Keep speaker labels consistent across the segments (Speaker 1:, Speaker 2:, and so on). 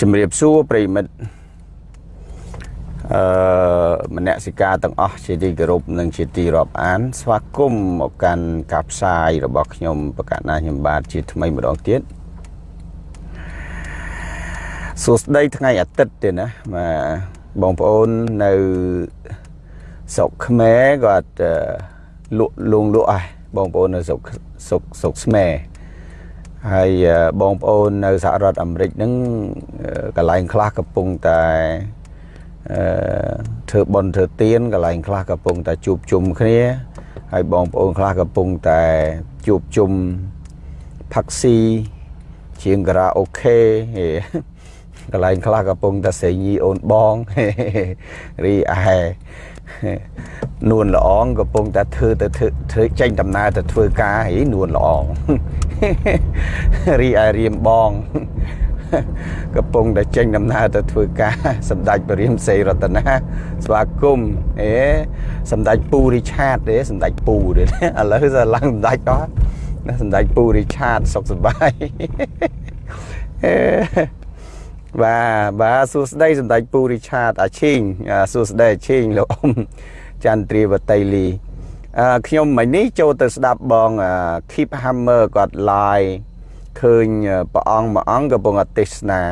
Speaker 1: ជំរាបសួរប្រិមិត្តអឺមនសិការទាំងអស់ជាទីគោរពនិងជាទីរាប់អាន ស្វាគមន៍មកកាន់ការផ្សាយរបស់ខ្ញុំបកណាខ្ញុំបាទជាថ្មីម្ដងទៀតសួស្តីថ្ងៃអាទិត្យទេណាបាទបងប្អូននៅស្រុកខ្មែរគាត់លក់លងលក់ហើយបងប្អូននៅស្រុកស្រុកស្រុកស្មែ ហើយបងប្អូននៅសហរដ្ឋអាមេរិកហ្នឹងកន្លែងខ្លះកំពុងតែអឺធ្វើបន់ធ្វើទៀនកន្លែងខ្លះកំពុងតែជួបជុំគ្នាហើយបងប្អូនខ្លះកំពុងតែជួបជុំផាក់ស៊ីជាងការ៉ាអូខេកន្លែងខ្លះកំពុងតែសេញីអូនបងរីឯនួនល្អងកំពុងតែធ្វើទៅធ្វើចេញដំណើរទៅធ្វើការហីនួនល្អង រីឯរៀមបងកំពុងតែចេញដំណើរទៅធ្វើការសម្ដេចព្រះរាមសេរតនាស្វាគមន៍អេសម្ដេចពូរីឆាតទេសម្ដេចពូទេឥឡូវសឡើងសម្ដេចអស់ណាសម្ដេចពូរីឆាតសុខសប្បាយអេបាទបាទសួស្តីសម្ដេចពូរីឆាតអាឈីងសួស្តីអាឈីងលោកអ៊ំចន្ទ្រាវតីលីអឺ ខ្ញុំមិញនេះចូលទៅស្ដាប់បង Keep Hammer គាត់ live ឃើញព្រះអង្គមួយអង្គកំពុងទេសនា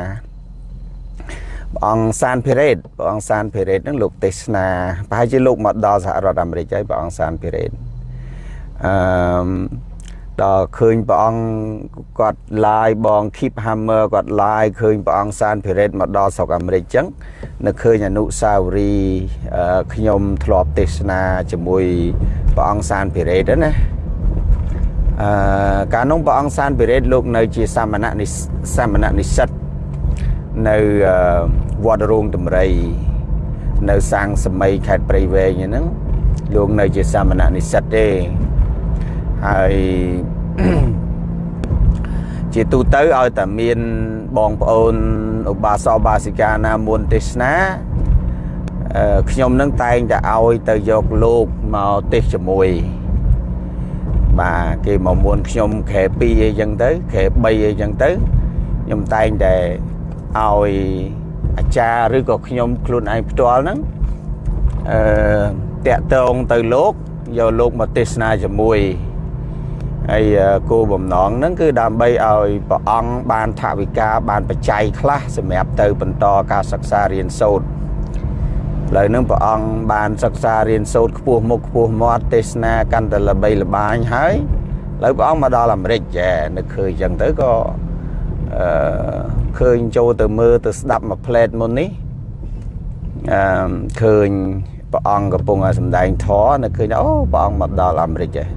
Speaker 1: ព្រះអង្គសានភិរេតព្រះអង្គសានភិរេតហ្នឹងលោកទេសនាប្រហែលជាលោកមកដល់សហរដ្ឋអាមេរិកហើយព្រះអង្គសានភិរេតអឺ ដល់ឃើញព្រះអង្គគាត់ឡាយបង Keep Hammer គាត់ឡាយឃើញព្រះអង្គសានភិរេតមកដល់ស្រុកអាមេរិកចឹងនៅឃើញអនុសាវរីយ៍ខ្ញុំធ្លាប់ទេសនាជាមួយព្រះអង្គសានភិរេតណាអឺកាលនោះព្រះអង្គសានភិរេតលោកនៅជាសាមណៈនិសាមណៈនិស្សិតនៅវត្តរោងតម្រៃនៅសាងសម័យខេត្តព្រៃវែងហ្នឹងលោកនៅជាសាមណៈនិស្សិតទេហើយ ជាទូទៅឲ្យតែមានបងប្អូនឧបាសកបាសិកាណាមុនទេសនាខ្ញុំនឹងតែងតែឲ្យទៅយកលោកមកទេសជាមួយបាទគេមកមុនខ្ញុំខែ2អីចឹងទៅខែ3អីចឹងទៅខ្ញុំតែងតែឲ្យអាចារ្យឬក៏ខ្ញុំខ្លួនឯងផ្ទាល់ហ្នឹងអឺតាក់តងទៅលោកយកលោកមកទេសនាជាមួយ ហើយគោលបំណងហ្នឹងគឺដើម្បីឲ្យព្រះអង្គបានថវិកាបានបច្ច័យខ្លះសម្រាប់ទៅបន្តការសិក្សារៀនសូត្រឥឡូវហ្នឹងព្រះអង្គបានសិក្សារៀនសូត្រខ្ពស់មុខខ្ពស់មាត់ទេសនាកាន់តែល្បីល្បាញហើយឥឡូវព្រះអង្គមកដល់អាមេរិកចានឹកឃើញចឹងទៅក៏អឺឃើញចូលទៅមើលទៅស្ដាប់មួយផ្លែតមុននេះអឺឃើញព្រះអង្គកំពុងសម្ដែងធម៌នឹកឃើញអូព្រះអង្គមកដល់អាមេរិកហើយ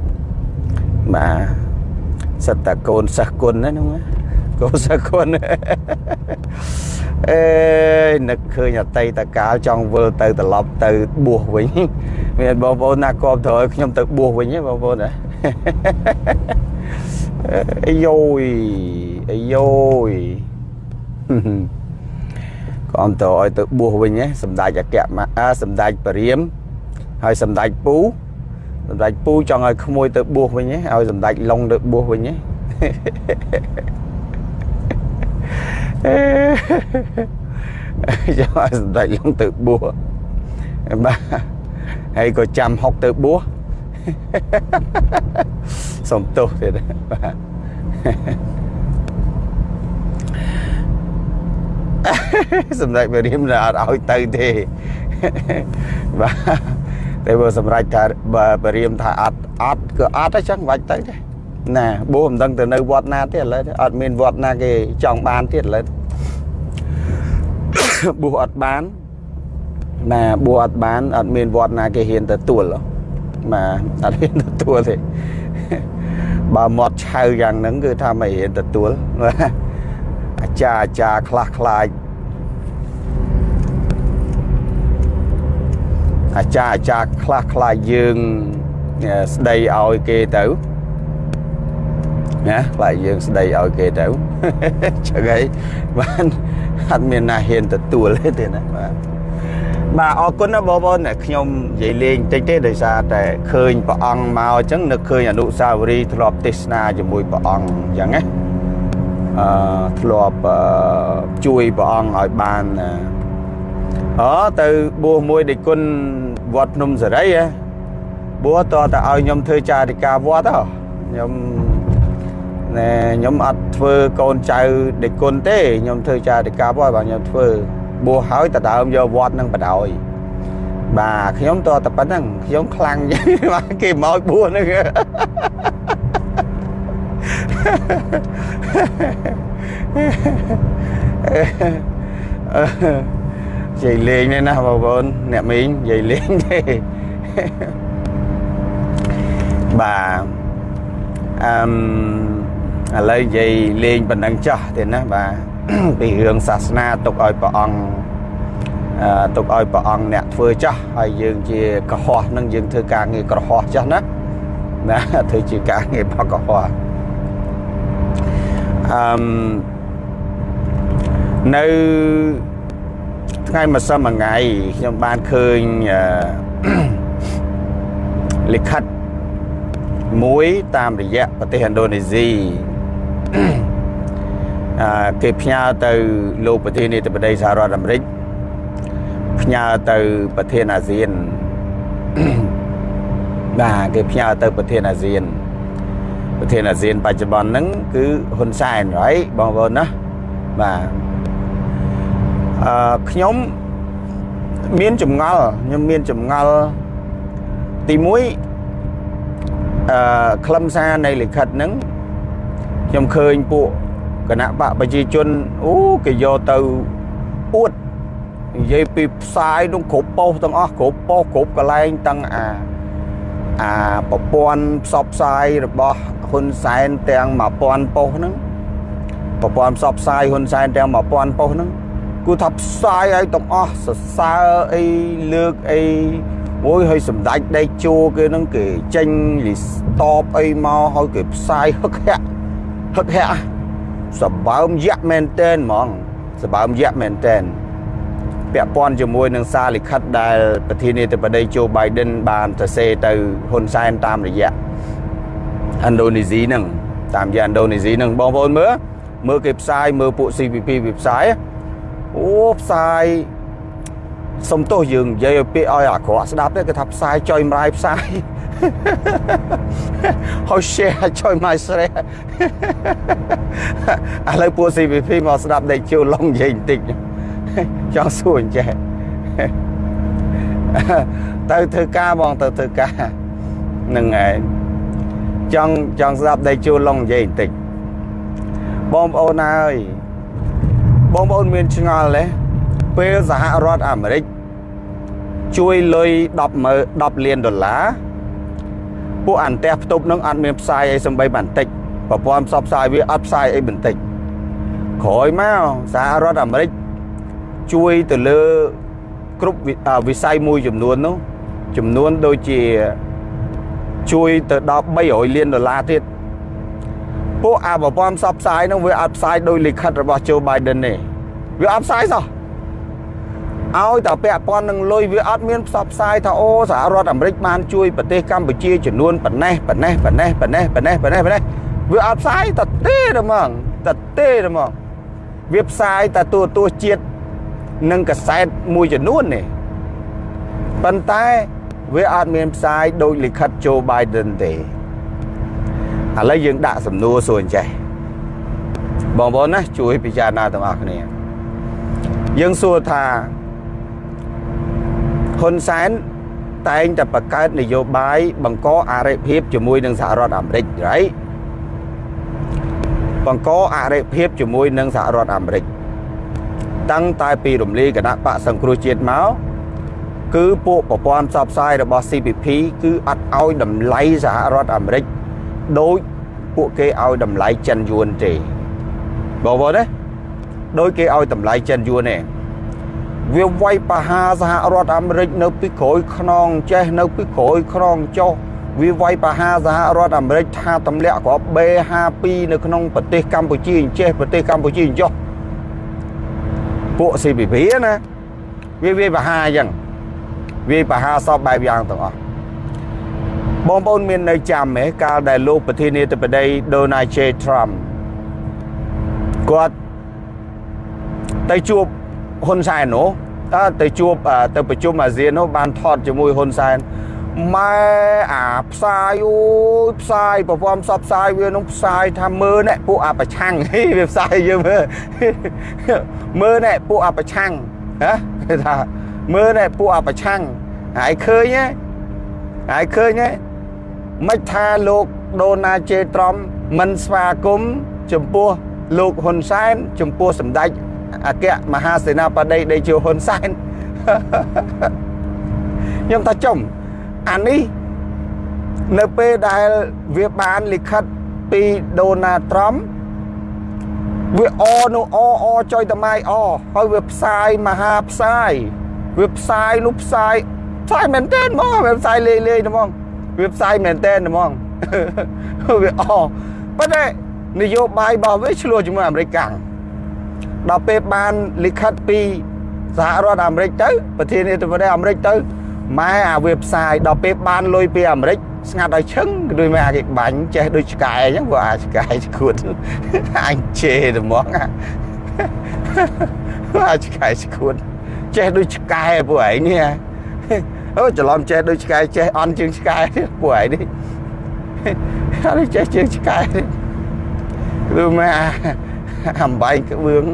Speaker 1: បាទសិតតែកូនសិស្សគុណណានោះកូនសិស្សគុណអេនឹកឃើញអតីតកាលចង់វិលទៅត្រឡប់ទៅបួសវិញមានបងប្អូនណាគ្រប់ត្រូវឲ្យខ្ញុំទៅបួសវិញហ៎បងប្អូនណាអីយ៉ូយអីយ៉ូយក៏អមតឲ្យទៅបួសវិញហ៎សម្ដេចអគ្គមសម្ដេចព្រាមហើយសម្ដេចពូ សម្ដេចពូចង់ឲ្យក្មួយទៅបួសវិញហ៎ឲ្យសម្ដេចឡុងទៅបួសវិញហ៎ចង់ឲ្យសម្ដេចឡុងទៅបួសបាទហើយក៏ចាំហុកទៅបួសសុំទោសទៀតបាទសម្ដេចព្រះរាមអត់ឲ្យទៅទេបាទ តែបើសម្រេចថាបើបរិមថាអត់អត់គឺអត់អញ្ចឹងបាច់ទៅទេណាបួសមិនដឹងទៅនៅវត្តណាទៀតឥឡូវអត់មានវត្តណាគេចង់បានទៀតឥឡូវបួសអត់បានណាបួសអត់បានអត់មានវត្តណាគេហ៊ានទទួលបាទអត់ហ៊ានទទួលទេបើមាត់ឆៅយ៉ាងហ្នឹងគឺថាមិនហ៊ានទទួលអាចារ្យអាចារ្យខ្លះខ្លាច អាចារ្យអាចារ្យខ្លះខ្លះយើងស្ដីឲ្យគេទៅណាខ្លាចយើងស្ដីឲ្យគេទៅចឹងហើយបានអត់មានណាហ៊ានទទួលទេណាបាទបាទអរគុណណាបងប្អូនខ្ញុំនិយាយលេងតិចទេដោយសារតែឃើញព្រះអង្គមកអញ្ចឹងនឹកឃើញអនុសាវរីយ៍ធ្លាប់ទេសនាជាមួយព្រះអង្គអញ្ចឹងណាអអឺធ្លាប់ជួយព្រះអង្គឲ្យបានអូទៅបួសមួយដេគុណ វត្តភ្នំសេរីហ៎បួសតតែឲ្យខ្ញុំធ្វើចារិកាវត្តហ៎ខ្ញុំណែខ្ញុំអត់ធ្វើកូនចៅដេគុណទេខ្ញុំធ្វើចារិកាវត្តបាទខ្ញុំធ្វើបួសហើយតដើមយកវត្តនឹងបដ ாய் បាទខ្ញុំតតែប៉ុណ្្នឹងខ្ញុំខ្លាំងបាទគេមកបួសហ្នឹង និយាយលេងទេណាបងប្អូនអ្នកមីងនិយាយលេងទេបាទអឺឥឡូវនិយាយលេងប៉ុណ្ណឹងចោះទេណាបាទពីរឿងសាសនាទុកឲ្យព្រះអង្គទុកឲ្យព្រះអង្គអ្នកធ្វើចាស់ហើយយើងជាកុហកនឹងយើងធ្វើការងារក្រហោះចាស់ណាណាធ្វើជាការងារបកុហកអឺនៅ ថ្ងៃម្សិលមួយថ្ងៃខ្ញុំបានឃើញលិខិតមួយតាមរយៈប្រទេសឥណ្ឌូនេស៊ីអឺគេផ្ញើទៅលោកប្រធានាធិបតីសហរដ្ឋអាមេរិកផ្ញើទៅប្រធានអាស៊ានបាទគេផ្ញើទៅប្រធានអាស៊ានប្រធានអាស៊ានបច្ចុប្បន្នហ្នឹងគឺហ៊ុនសែនហើយបងប្អូនណាបាទ អឺខ្ញុំមានចម្ងល់ខ្ញុំមានចម្ងល់ទី1អឺខ្លឹមសារនៃលិខិតហ្នឹងខ្ញុំឃើញពួកគណៈបកប្រជាជនអូគេយកទៅអួតនិយាយពីផ្សាយនោះគ្រប់ប៉ុស្តិ៍ទាំងអស់គ្រប់ប៉ុស្តិ៍គ្រប់កន្លែងទាំងអាអាប្រព័ន្ធផ្សព្វផ្សាយរបស់ហ៊ុនសែនទាំង1000ប៉ុស្តិ៍ហ្នឹងប្រព័ន្ធផ្សព្វផ្សាយហ៊ុនសែនទាំង1000ប៉ុស្តិ៍ហ្នឹង គូថាផ្សាយឲ្យទាំងអស់សរសើរអីលើកអីអូយឲ្យសម្ដេចដេកជួគេហ្នឹងគេចេញលីស្តបអីមកឲ្យគេផ្សាយហឹកហាក់ហឹកហាក់សបើមយៈមែនតែនហ្មងសបើមយៈមែនតែនពាក់ព័ន្ធជាមួយនឹងសារលិខិតដែលប្រធានាធិបតីโจ Biden បានទៅសេទៅហ៊ុនសែនតាមរយៈឥណ្ឌូនេស៊ីហ្នឹងតាមរយៈឥណ្ឌូនេស៊ីហ្នឹងបងប្អូនមើលមើលគេផ្សាយមើលពួក CPP វាផ្សាយ អូផ្សាយសុំទោសយើងនិយាយឲ្យពាក្យឲ្យអាក្រក់ស្ដាប់ទេគេថាផ្សាយចុយម្រាយផ្សាយហើយ share ចុយមកស្រែឥឡូវពួក CPP មកស្ដាប់ដេកជួលឡុងនិយាយបន្តិចចង់សួរអញ្ចេះទៅធ្វើការបងទៅធ្វើការនឹងឯងចង់ចង់ស្ដាប់ដេកជួលឡុងនិយាយបន្តិចបងប្អូនអើយ បងប្អូនមានឆ្ងល់ទេពេលសហរដ្ឋអាមេរិកជួយលុយ10 10លានដុល្លារពួកអន្តះផ្ទប់នឹងអត់មានផ្សាយអីសំបីបន្តិចប្រព័ន្ធផ្សព្វផ្សាយវាអត់ផ្សាយអីបន្តិចក្រោយមកសហរដ្ឋអាមេរិកជួយទៅលើគ្រប់វិស័យមួយចំនួននោះចំនួនដូចជាជួយទៅដល់300លានដុល្លារទៀត ពួកអាប្រព័ន្ធផ្សព្វផ្សាយនោះវាអត់ផ្សាយដោយលិខិតរបស់ Joe Biden ទេវាអត់ផ្សាយសោះឲ្យតែពាក់ព័ន្ធនឹងលុយវាអត់មានផ្សព្វផ្សាយថាអូសហរដ្ឋអាមេរិកបានជួយប្រទេសកម្ពុជាចំនួនប៉ុណ្ណេះប៉ុណ្ណេះប៉ុណ្ណេះប៉ុណ្ណេះប៉ុណ្ណេះប៉ុណ្ណេះប៉ុណ្ណេះវាអត់ផ្សាយតែទេហ្មងតែទេហ្មងវាផ្សាយតែទូទស្សន៍ជាតិនិងកសែតមួយចំនួននេះប៉ុន្តែវាអត់មានផ្សាយដោយលិខិត Joe Biden ទេ ឥឡូវយើងដាក់សំណួរសួរអញ្ចេះបងប្អូនណាជួយពិចារណាទាំងអស់គ្នាយើងសួរថាហ៊ុនសែនតែងតែបង្កើតនយោបាយបង្កអរិភាពជាមួយនឹងសហរដ្ឋអាមេរិក right បង្កអរិភាពជាមួយនឹងសហរដ្ឋអាមេរិកតាំងតែពីរំលាយគណៈបកសង្គ្រោះជាតិមកគឺពួកប្រព័ន្ធផ្សព្វផ្សាយរបស់ CPP គឺអត់ឲ្យតម្លៃសហរដ្ឋអាមេរិក ដូចពួកគេឲ្យតម្លៃចិនយួនទេបងប្អូនណាដោយគេឲ្យតម្លៃចិនយួនទេវាវាយប្រហារសហរដ្ឋអាមេរិកនៅពីក្រោយខ្នងចេះនៅពីក្រោយខ្នងចុះវាវាយប្រហារសហរដ្ឋអាមេរិកថាទម្លាក់គ្រាប់ B52 នៅក្នុងប្រទេសកម្ពុជាអញ្ចេះប្រទេសកម្ពុជាអញ្ចោះពួក CPP ណាវាវាប្រហារអញ្ចឹងវាប្រហារសពបែបយ៉ាងទាំងអស់ បងប្អូនមាននៅចាំទេកាលដែលលោកប្រធានាធិបតី Donald J Trump គាត់ទៅជួបហ៊ុនសែននោះតើទៅជួបទៅប្រជុំអាស៊ាននោះបានថតជាមួយហ៊ុនសែនម៉ែអាផ្សាយអូយផ្សាយប្រព័ន្ធផ្សព្វផ្សាយវានឹងផ្សាយថាមើលណែពួកអាប្រឆាំងហីវាផ្សាយយើងមើលមើលណែពួកអាប្រឆាំងណាគេថាមើលណែពួកអាប្រឆាំងហើយឃើញហ៎ហើយឃើញហ៎ មិនថាលោកដូណាជេត្រំមិនស្វាគមន៍ចំពោះលោកហ៊ុនសែនចំពោះសម្ដេចអគ្គមហាសេនាបតីដេជោហ៊ុនសែនខ្ញុំថាចំអានេះនៅពេលដែលវាបានលិខិតពីដូណាត្រំវាអនោះអអចុយតម៉ៃអហើយវាផ្សាយមហាផ្សាយវាផ្សាយនោះផ្សាយផ្សាយមែនតើហ្មងវាផ្សាយលេងលេងហ្មង វាផ្សាយមែនតើហ្មងវាអប៉ុន្តែនយោបាយរបស់វាឆ្លោះជាមួយអាមេរិកកាំងដល់ពេលបានលិខិតពីសហរដ្ឋអាមេរិកទៅប្រធានាធិបតីអាមេរិកទៅម៉ែអាវាផ្សាយដល់ពេលបានលុយពីអាមេរិកស្ងាត់ឲ្យឈឹងដូចម៉ែអាគេបាញ់ចេះដូចឆ្កែអញ្ចឹងព្រោះអាឆ្កែឈួតអញជេរតែហ្មងអាឆ្កែឈួតចេះដូចឆ្កែពួកឯងនេះ អូច្រឡំចេះដូចឆ្កែចេះអន់ជាងឆ្កែពួកឯងនេះហើយចេះជាងឆ្កែឬម៉ែអំបែងក្បឿង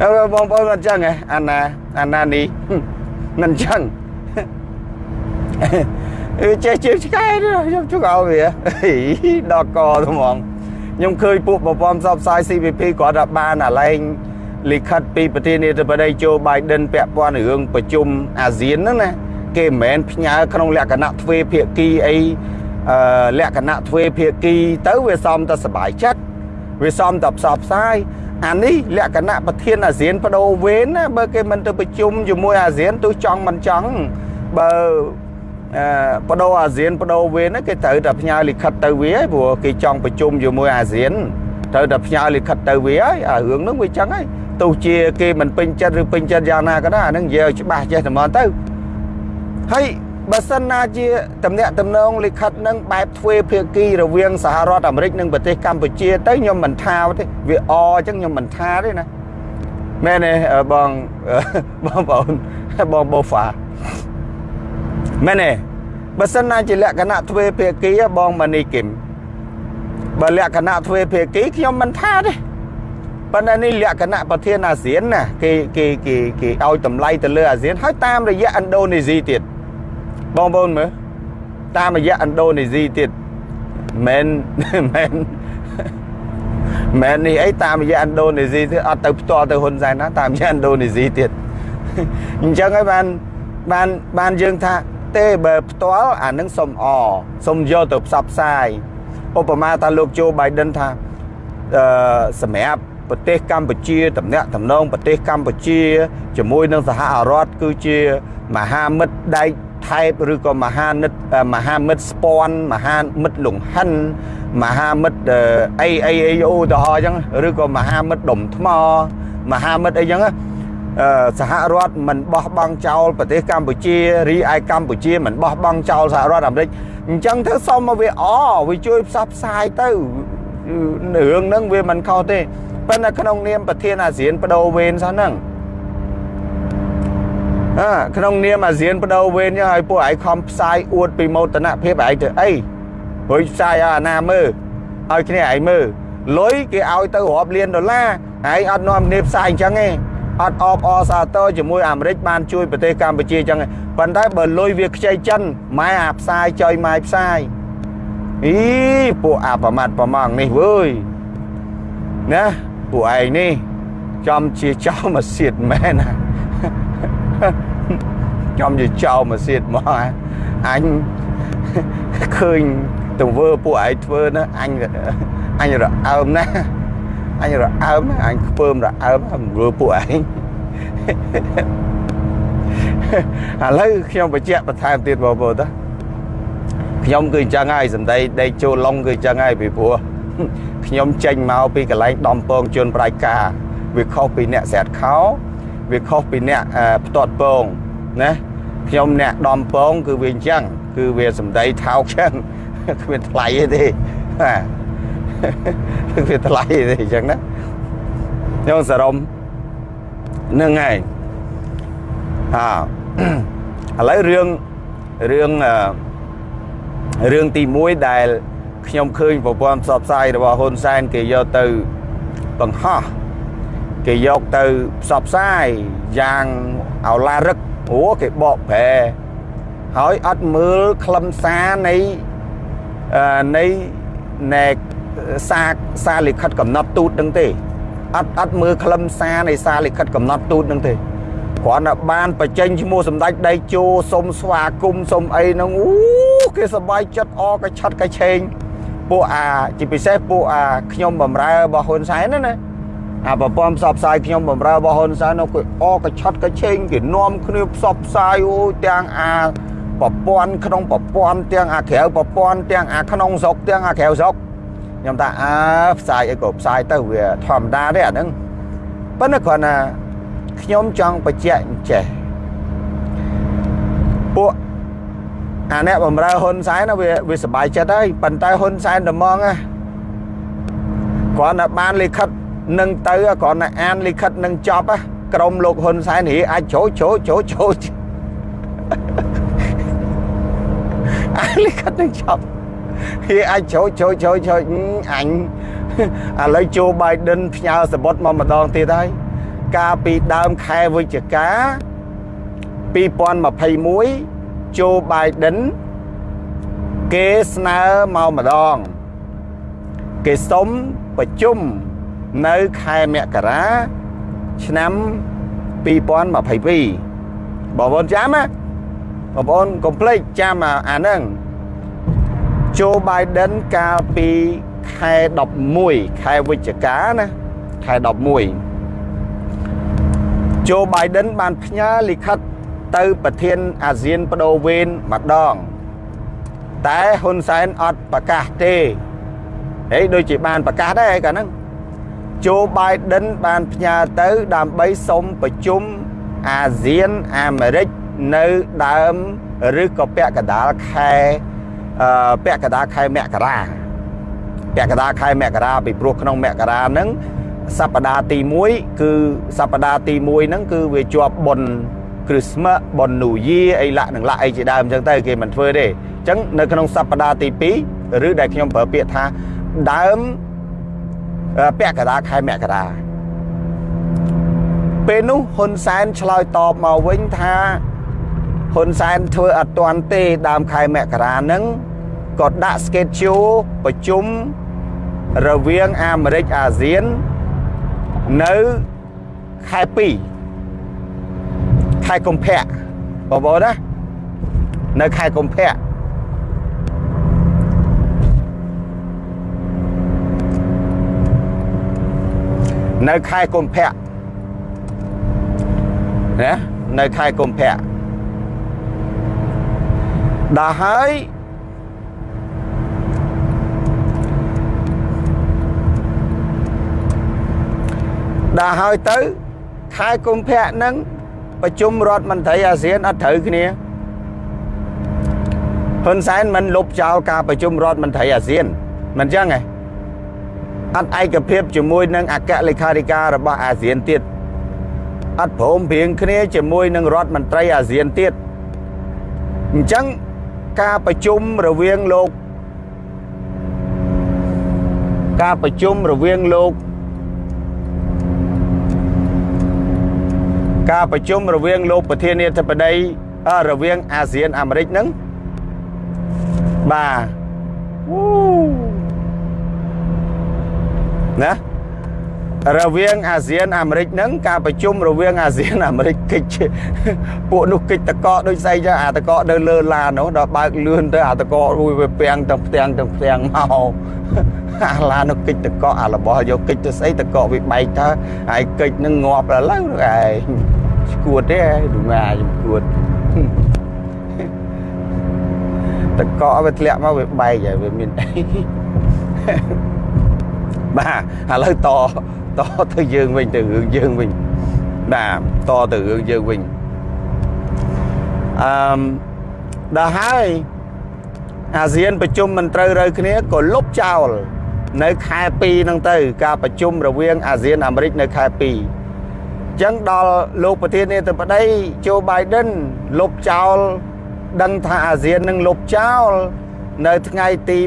Speaker 1: ហើយបងប្អូនអត់ចឹងហ៎អាណាអាណានេះមិនចឹងអឺចេះជើងឆ្កែខ្ញុំជុកឲ្យវាដល់កទៅហ្មងខ្ញុំឃើញពួកប្រព័ន្ធផ្សព្វផ្សាយ CVP គាត់ថាបានអាឡែង លិខិតពីប្រធានាធិបតីโจ Biden ពាក់ព័ន្ធរឿងប្រជុំអាស៊ានហ្នឹងណាគេមិនមែនផ្ញើក្នុងលក្ខណៈទ្វេភាគីអីអឺលក្ខណៈទ្វេភាគីទៅវាសមតែសុបាយចិត្តវាសមតែផ្សព្វផ្សាយអានេះលក្ខណៈប្រធានអាស៊ានបដូរវេនណាបើគេមិនទៅប្រជុំជាមួយអាស៊ានទោះចង់មិនចង់បើអឺបដូរអាស៊ានបដូរវេនគេត្រូវតែផ្ញើលិខិតទៅវាហើយព្រោះគេចង់ប្រជុំជាមួយអាស៊ានត្រូវតែផ្ញើលិខិតទៅវាហើយអារឿងហ្នឹងវាចឹងហើយ ទោះជាគេមិនពេញចិត្តឬពេញចិត្តយ៉ាងណាក៏ដោយអាហ្នឹងនិយាយច្បាស់ចេះតែមកទៅហើយបើសិនណាជាតំណាក់តំណងលិខិតនឹងបែបទ្វេភាគីរវាងសហរដ្ឋអាមេរិកនិងប្រទេសកម្ពុជាទៅខ្ញុំមិនថាទេវាអអញ្ចឹងខ្ញុំមិនថាទេណាមែនទេបងបងប្អូនបងបូហ្វាមែនទេបើសិនណាជាលក្ខណៈទ្វេភាគីបងម៉ានីគឹមបើលក្ខណៈទ្វេភាគីខ្ញុំមិនថាទេ ប៉ុន្តែនេះលក្ខណៈប្រធានអាស៊ានណាគេគេគេគេឲ្យតម្លៃទៅលើអាស៊ានហើយតាមរយៈឥណ្ឌូនេស៊ីទៀតបងប្អូនមើលតាមរយៈឥណ្ឌូនេស៊ីទៀតមិនមិនមែននេះអីតាមរយៈឥណ្ឌូនេស៊ីទៀតអត់ទៅផ្ទាល់ទៅហ៊ុនសែនណាតាមរយៈឥណ្ឌូនេស៊ីទៀតអញ្ចឹងហើយបានបានបានយើងថាទេបើផ្ទាល់អានឹងសុំអសុំយកទៅផ្សព្វផ្សាយឧបមាថាលោកโจ Biden ថាអឺសម្រាប់ ប្រទេសកម្ពុជាតំណាក់តំណងប្រទេសកម្ពុជាជាមួយនឹងសហរដ្ឋគឺជាមហាមិត្តដៃថែបឬក៏មហានិតមហាមិត្តស្ពាន់មហាមិត្តលង្ហិនមហាមិត្តអីអីអីអូទៅហោអញ្ចឹងឬក៏មហាមិត្តដុំថ្មមហាមិត្តអីអញ្ចឹងសហរដ្ឋមិនបោះបង់ចោលប្រទេសកម្ពុជារីឯកម្ពុជាមិនបោះបង់ចោលសហរដ្ឋអាមេរិកអញ្ចឹងទៅសុំមកវាអវាជួយផ្សព្វផ្សាយទៅរឿងហ្នឹងវាមិនខុសទេ ប៉ុន្តែក្នុងនាមប្រធានអាស៊ានបដូវវេនសោះហ្នឹងអើក្នុងនាមអាស៊ានបដូវវេនចឹងឲ្យពួកឯងខំផ្សាយអួតពីមោទនភាពឯងទៅអីព្រោះផ្សាយឲ្យអាណាមើលឲ្យគ្នាឯងមើលលុយគេឲ្យទៅរាប់លានដុល្លារឯងអត់នាំគ្នាផ្សាយអញ្ចឹងទេអត់អបអសាទរជាមួយអាមេរិកបានជួយប្រទេសកម្ពុជាអញ្ចឹងប៉ុន្តែបើលុយវាខ្ចីចិនម៉ែអាផ្សាយចុយម៉ែផ្សាយអីពួកអាប្រមាត់ប្រម៉ងនេះវើយណា ពួកឯងនេះចំជាចោលមកសៀតមែនណាចំជាចោលមកសៀតមកអញឃើញទង្វើពួកឯងធ្វើណាអញអញរអើមណាអញរអើមអញខ្ពើមរអើមមើលពួកឯងឥឡូវខ្ញុំបញ្ជាក់បន្ថែមទៀតបងប្អូនតាខ្ញុំគឺអញ្ចឹងហើយសម្ដីដេកចូលឡុងគឺអញ្ចឹងហើយពីព្រោះ ខ្ញុំចេញមកពីកន្លែងដំពងជន់ប្រៃការវាខុសពីអ្នកស្រាត់ខោវាខុសពីអ្នកផ្ទាត់ពងណាខ្ញុំអ្នកដំពងគឺវាអញ្ចឹងគឺវាសម្ដីថោកចឹងគ្មានថ្លៃទេបាទវាថ្លៃទេអញ្ចឹងណាខ្ញុំសរុបនឹងហើយអើឥឡូវរឿងរឿងរឿងទី1ដែល ខ្ញុំឃើញប្រព័ន្ធផ្សព្វផ្សាយរបស់ហ៊ុនសែនគេយកទៅបង្ហោះគេយកទៅផ្សព្វផ្សាយយ៉ាងអោឡារឹកអូគេបកប្រែហើយអត់មើលខ្លឹមសារនៃនៃណែសារសារលិខិតកំណត់ទូតនឹងទេអត់អត់មើលខ្លឹមសារនៃសារលិខិតកំណត់ទូតនឹងទេគ្រាន់តែបានបញ្ចេញឈ្មោះសម្ដេចដៃជោសុំស្វាគមន៍សុំអីហ្នឹងអូគេសប្បាយចិត្តអកឆាត់កឆេង ពួកអាជាពិសេសពួកអាខ្ញុំបំរើរបស់ហ៊ុនសែនណាណាអាប្រព័ន្ធផ្សព្វផ្សាយខ្ញុំបំរើរបស់ហ៊ុនសែននោះគេអកឆាត់កឆេងគេនាំគ្នាផ្សព្វផ្សាយអូទាំងអាប្រព័ន្ធក្នុងប្រព័ន្ធទាំងអាក្រៅប្រព័ន្ធទាំងអាក្នុងស្រុកទាំងអាក្រៅស្រុកខ្ញុំថាអើផ្សាយអីក៏ផ្សាយទៅវាធម្មតាទេអាហ្នឹងប៉ុន្តែគ្រាន់តែខ្ញុំចង់បញ្ជាក់អញ្ចេះពួក អាអ្នកបំរើហ៊ុនសែនវាវាសុបាយចិត្តហើយប៉ុន្តែហ៊ុនសែនត្មងណាគ្រាន់តែបានលិខិតនឹងទៅគ្រាន់តែអានលិខិតនឹងចប់ក្រុមលោកហ៊ុនសែនរីអាចចូលចូលចូលចូលអានលិខិតនឹងចប់វាអាចចូលចូលចូលចូលអញឥឡូវជូបៃដិនផ្ញើសបុតមកម្ដងទៀតហើយកាលពីដើមខែវិច្ឆិកា2021 ជូបៃដិនគេស្នើមកម្ដង គេសុំប្រជុំនៅខែមករាឆ្នាំ2022បងប្អូនចាំណាបងប្អូនកុំភ្លេចចាំអាហ្នឹងជូបៃដិនកាលពីខែ11ខែវិច្ឆិកាណាខែ11ជូបៃដិនបានផ្ញើលិខិត ទៅប្រធានអាស៊ានបដូវវេនម្ដង តែហ៊ុនសែនអត់ប្រកាសទេហើយដូចជាបានប្រកាសដែរកាលហ្នឹងโจ Biden បានផ្ញើទៅដើម្បីសុំប្រជុំអាស៊ានអាមេរិកនៅដើមឬក៏ពាក់កណ្ដាលខែពាក់កណ្ដាលខែមករាពាក់កណ្ដាលខែមករាពីព្រោះក្នុងមករាហ្នឹងសប្តាហ៍ទី1គឺសប្តាហ៍ទី1ហ្នឹងគឺវាជាប់បុណ្យ Christmas បុណ្យ New Year អីលាក់នឹងលាក់អីជាដើមអញ្ចឹងទៅគេមិនធ្វើទេអញ្ចឹងនៅក្នុងសប្តាហ៍ទី2ឬដែលខ្ញុំប្រើពាក្យថាដើមពាក់កណ្ដាលខែមករាពេលនោះហ៊ុនសែនឆ្លើយតបមកវិញថាហ៊ុនសែនធ្វើអត់ទាន់ទេដើមខែមករាហ្នឹងក៏ដាក់ schedule ប្រជុំរវាងអាមេរិកអាស៊ាននៅខែ2 ខែកុម្ភៈបងប្អូនណានៅខែកុម្ភៈនៅខែកុម្ភៈណានៅខែកុម្ភៈដល់ហើយដល់ហើយទៅខែកុម្ភៈហ្នឹង ប្រជុំរដ្ឋមន្ត្រីអាស៊ានអត់ត្រូវគ្នាហ៊ុនសែនមិនលុបចោលការប្រជុំរដ្ឋមន្ត្រីអាស៊ានមិនចឹងទេអត់ឯកភាពជាមួយនឹងអគ្គលេខាធិការរបស់អាស៊ានទៀតអត់ព្រមព្រៀងគ្នាជាមួយនឹងរដ្ឋមន្ត្រីអាស៊ានទៀតអញ្ចឹងការប្រជុំរវាងលោកការប្រជុំរវាងលោក ការប្រជុំរវាងលោកប្រធានាធិបតីរវាងអាស៊ានអាមេរិកហ្នឹងបាទណា រវាងអាស៊ានអាមេរិកហ្នឹងការប្រជុំរវាងអាស៊ានអាមេរិកកិច្ចពួកនោះកិច្ចតកកដូចស្អីចឹងអាតកកនៅលើឡាននោះដល់បើកលឿនទៅអាតកករួយវាពាំងទាំងផ្ទាំងទាំងផ្ទាំងមកអាឡាននោះកិច្ចតកកអារបស់យកកិច្ចទៅស្អីតកកវាបែកទៅហើយកិច្ចនឹងងាប់ដល់ឡើយឯងឈួតទេឌូងាខ្ញុំឈួតតកកវាធ្លាក់មកវាបែកហើយវាមានអីបាទឥឡូវត តទៅយើងវិញទៅរឿងយើងវិញបាទតទៅរឿងយើងវិញអឺដល់ហើយអាស៊ានប្រជុំមិនត្រូវរើគ្នាក៏លុបចោល នៅខែ2ហ្នឹងទៅ ការប្រជុំរវាងអាស៊ានអាមេរិកនៅខែ2អញ្ចឹងដល់លោកប្រធានាធិបតីโจ Biden លុបចោល ដឹងថាអាស៊ាននឹងលុបចោល នៅថ្ងៃទី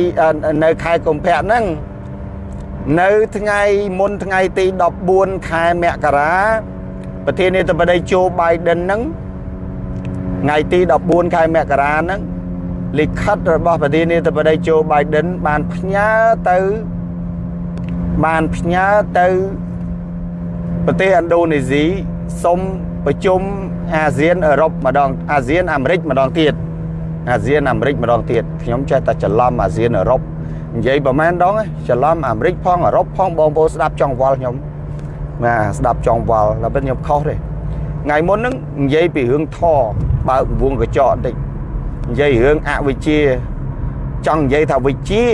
Speaker 1: 20នៅខែកុម្ភៈហ្នឹង នៅថ្ងៃមុនថ្ងៃទី14ខែមករាប្រធានាធិបតីជូបៃដិនហ្នឹងថ្ងៃទី14ខែមករាហ្នឹងលិខិតរបស់ប្រធានាធិបតីជូបៃដិនបានផ្ញើទៅបានផ្ញើទៅប្រទេសឥណ្ឌូនេស៊ីសុំប្រជុំអាស៊ានអឺរ៉ុបម្ដងអាស៊ានអាមេរិកម្ដងទៀតអាស៊ានអាមេរិកម្ដងទៀតខ្ញុំចេះតែច្រឡំអាស៊ានអឺរ៉ុប និយាយប្រហែលដងច្រឡំអាមេរិកផងអឺរ៉ុបផងបងប្អូនស្ដាប់ចង់វល់ខ្ញុំបាទស្ដាប់ចង់វល់តែខ្ញុំខុសទេថ្ងៃមុនហ្នឹងនិយាយពីរឿងធបើកវងកញ្ចក់បន្តិចនិយាយរឿងអវិជ្ជាចង់និយាយថាវិជ្ជា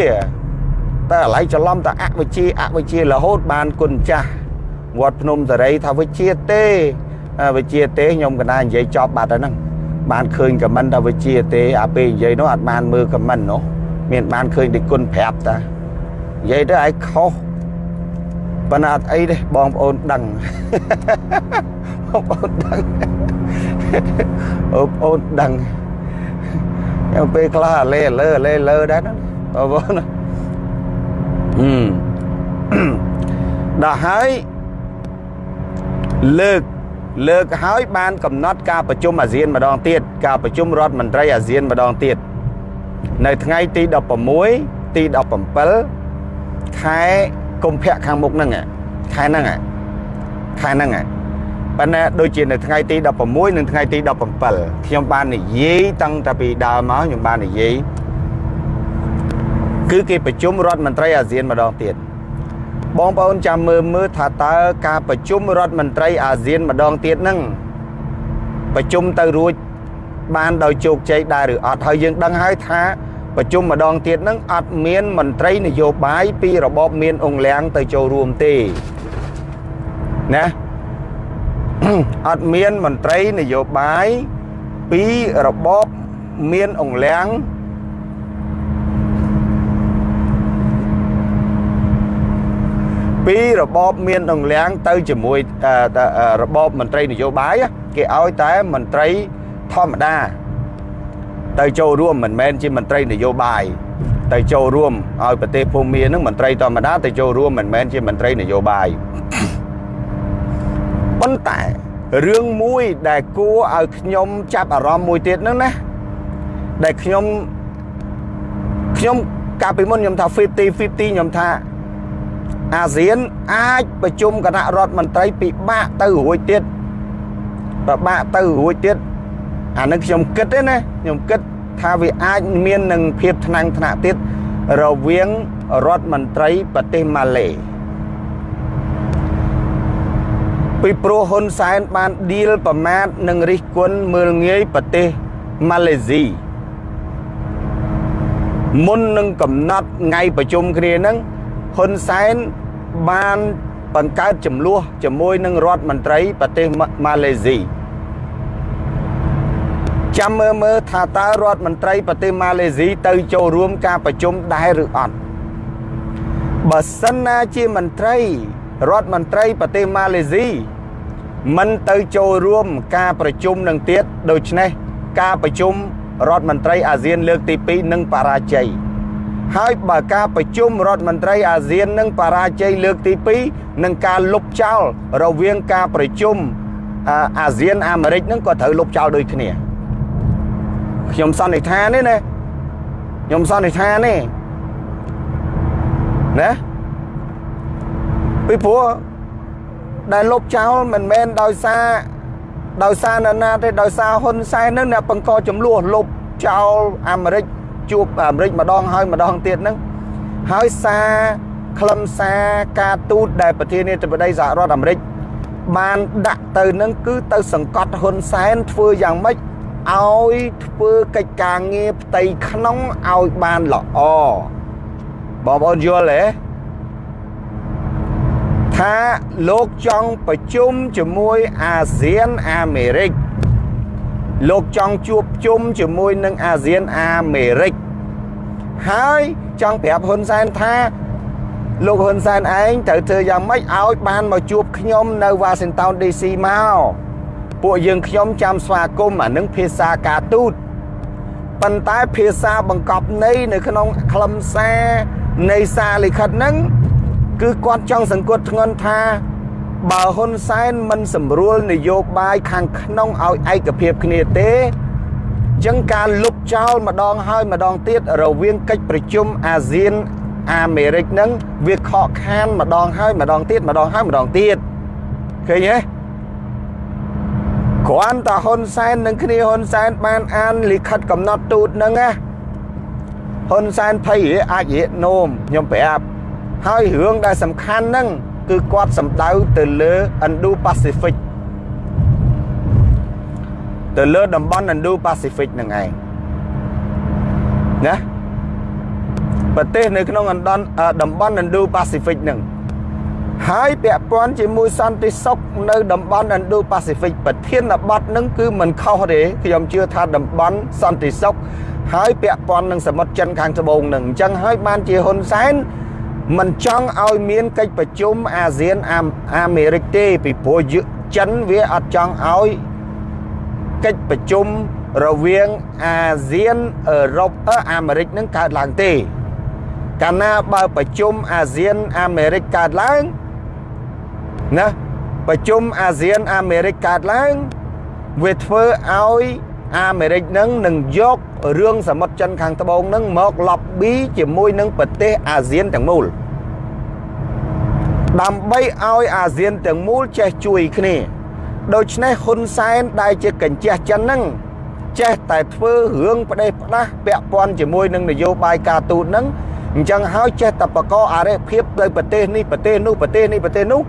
Speaker 1: តែឥឡូវច្រឡំតែអវិជ្ជាអវិជ្ជារហូតបានគុណចាស់វត្តភ្នំសេរីថាវិជ្ជាទេវិជ្ជាទេខ្ញុំកណានិយាយចប់បាត់ហើយហ្នឹងបានឃើញខមមិនថាវិជ្ជាទេអាពេលនិយាយនោះអត់បានមើលខមមិននោះ មានបានឃើញតែគុណប្រាប់តានិយាយទៅឯងខុសប៉ុន្តែអត់អីទេបងប្អូនដឹងបងប្អូនដឹងបងប្អូនដឹងខ្ញុំពេលខ្លះអាលេលើលេលើដែរណាបងប្អូនហឹមដល់ហើយលើកលើកហើយបានកំណត់ការប្រជុំអាស៊ានម្ដងទៀតការប្រជុំរដ្ឋមន្ត្រីអាស៊ានម្ដងទៀត នៅថ្ងៃទី16ទី17ខែកុម្ភៈខាងមុខហ្នឹងខែហ្នឹងខែហ្នឹងប៉ុន្តែដូចជានៅថ្ងៃទី16និងថ្ងៃទី17ខ្ញុំបាននិយាយតាំងតែពីដើមមកខ្ញុំបាននិយាយគឺគេប្រជុំរដ្ឋមន្ត្រីអាស៊ានម្ដងទៀតបងប្អូនចាំមើលមើលថាតើការប្រជុំរដ្ឋមន្ត្រីអាស៊ានម្ដងទៀតហ្នឹងប្រជុំទៅរួច បានដោយជោគជ័យដែរឬអត់ហើយយើងដឹងហើយថាប្រជុំម្ដងទៀតហ្នឹងអត់មានមន្ត្រីនយោបាយពីរបបមានអង្គលៀងទៅចូលរួមទេណាអត់មានមន្ត្រីនយោបាយពីរបបមានអង្គលៀងពីរបបមានដងលៀងទៅជាមួយរបបមន្ត្រីនយោបាយគេឲ្យតែមន្ត្រី ធម្មតា ទៅចូលរួមមិនមែនជាមន្ត្រីនយោបាយទៅចូលរួមឲ្យប្រទេសភូមានឹងមន្ត្រីធម្មតាទៅចូលរួមមិនមែនជាមន្ត្រីនយោបាយប៉ុន្តែរឿងមួយដែលគួរឲ្យខ្ញុំចាប់អារម្មណ៍មួយទៀតហ្នឹងណាដែលខ្ញុំខ្ញុំកាលពីមុនខ្ញុំថា50 50ខ្ញុំថាអាស៊ានអាចប្រជុំគណៈរដ្ឋមន្ត្រីពិបាកទៅរួចទៀតពិបាកទៅរួចទៀត អានឹងខ្ញុំគិតទេណាខ្ញុំគិតថាវាអាចមាននឹងភាពថ្នាំងថ្នាក់ទៀតរវាងរដ្ឋមន្ត្រីប្រទេសម៉ាឡេពីព្រោះហ៊ុនសែនបានឌីលប្រមាថនឹងរិះគន់មើលងាយប្រទេសម៉ាឡេស៊ីមុននឹងកំណត់ថ្ងៃប្រជុំគ្នាហ្នឹងហ៊ុនសែនបានបង្កើតចំនួនជាមួយនឹងរដ្ឋមន្ត្រីប្រទេសម៉ាឡេស៊ី ចាំមើលមើលថាតើរដ្ឋមន្ត្រីប្រទេសម៉ាឡេស៊ីទៅចូលរួមការប្រជុំដែរឬអត់បើសិនណាជាមន្ត្រីរដ្ឋមន្ត្រីប្រទេសម៉ាឡេស៊ីមិនទៅចូលរួមការប្រជុំនឹងទៀតដូច្នេះការប្រជុំរដ្ឋមន្ត្រីអាស៊ានលើកទី2នឹងបរាជ័យហើយបើការប្រជុំរដ្ឋមន្ត្រីអាស៊ាននឹងបរាជ័យលើកទី2នឹងការលុបចោលរវាងការប្រជុំអាស៊ានអាមេរិកនឹងក៏ត្រូវលុបចោលដូចគ្នា ខ្ញុំសន្និដ្ឋានទេណាខ្ញុំសន្និដ្ឋានទេណាពីព្រោះដែលលុបចោលមិនមែនដោយសារដោយសារនរណាទេដោយសារហ៊ុនសែននឹងអ្នកបង្កចំនួនលុបចោលអាមេរិកជួបអាមេរិកម្ដងហើយម្ដងទៀតហ្នឹងហើយសារខ្លឹមសារការទូតដែលប្រធានាធិបតីសហរដ្ឋអាមេរិកបានដាក់ទៅនឹងគឺទៅសង្កត់ហ៊ុនសែនធ្វើយ៉ាងម៉េច ឲ្យធ្វើកិច្ចការងារផ្ទៃក្នុងឲ្យបានល្អបងប្អូនយល់ទេថាលោកចង់ប្រជុំជាមួយអាស៊ានអាមេរិកលោកចង់ជួបជុំជាមួយនឹងអាស៊ានអាមេរិកហើយចង់ប្រាប់ហ៊ុនសែនថាលោកហ៊ុនសែនឯងត្រូវធ្វើយ៉ាងម៉េចឲ្យបានមកជួបខ្ញុំនៅ Washington DC មក ពួកយើងខ្ញុំចាំស្វាគមន៍អានឹងភាសាការទូតប៉ុន្តែភាសាបង្កប់ន័យនៅក្នុងខ្លឹមសារនៃសារលិខិតហ្នឹងគឺគាត់ចង់សង្កត់ធ្ងន់ថាបើហ៊ុនសែនមិនសម្រួលនយោបាយខាងក្នុងឲ្យឯកភាពគ្នាទេចឹងការលុបចោលម្ដងហើយម្ដងទៀតរវាងកិច្ចប្រជុំអាស៊ានអាមេរិកនឹងវាខកខានម្ដងហើយម្ដងទៀតម្ដងហើយម្ដងទៀតឃើញទេ គ្រាន់តែហ៊ុនសែននឹងគ្នាហ៊ុនសែនបានអានលិខិតកំណត់ទូតនឹងណាហ៊ុនសែនភ័យអាចរៀកនោមខ្ញុំប្រាប់ហើយរឿងដែលសំខាន់ហ្នឹងគឺគាត់សម្ដៅទៅលើ Indo-Pacific ទៅលើតំបន់ Indo-Pacific ហ្នឹងឯងណាប្រទេសនៅក្នុងតំបន់ Indo-Pacific ហ្នឹង ហើយពាក់ព័ន្ធជាមួយសន្តិសុខនៅតំបន់ Indo-Pacific ប្រធានបទហ្នឹងគឺមិនខុសទេខ្ញុំជឿថាតំបន់សន្តិសុខហើយពាក់ព័ន្ធនឹងសមុទ្រចិនខាងត្បូងហ្នឹងអញ្ចឹងហើយបានជាហ៊ុនសែនមិនចង់ឲ្យមានកិច្ចប្រជុំអាស៊ានអាមេរិកទេពីព្រោះចិនវាអត់ចង់ឲ្យកិច្ចប្រជុំរវាងអាស៊ានអឺរ៉ុបអាមេរិកនឹងកើតឡើងទេកាលណាបើប្រជុំអាស៊ានអាមេរិកកើតឡើង ណាប្រជុំអាស៊ានអាមេរិកកើតឡើងវាធ្វើឲ្យអាមេរិកនឹងនឹងយករឿងសមុទ្រចិនខាងត្បូងនឹងមក lobby ជាមួយនឹងប្រទេសអាស៊ានទាំងមូលដើម្បីឲ្យអាស៊ានទាំងមូលចេះជួយគ្នាដូច្នេះហ៊ុនសែនដែលជាកញ្ជះចិនហ្នឹងចេះតែធ្វើរឿងផ្ដេសផ្ដាស់ពាក់ព័ន្ធជាមួយនឹងនយោបាយការទូតហ្នឹងអញ្ចឹងហើយចេះតែបកអរិភាពទៅប្រទេសនេះប្រទេសនោះប្រទេសនេះប្រទេសនោះ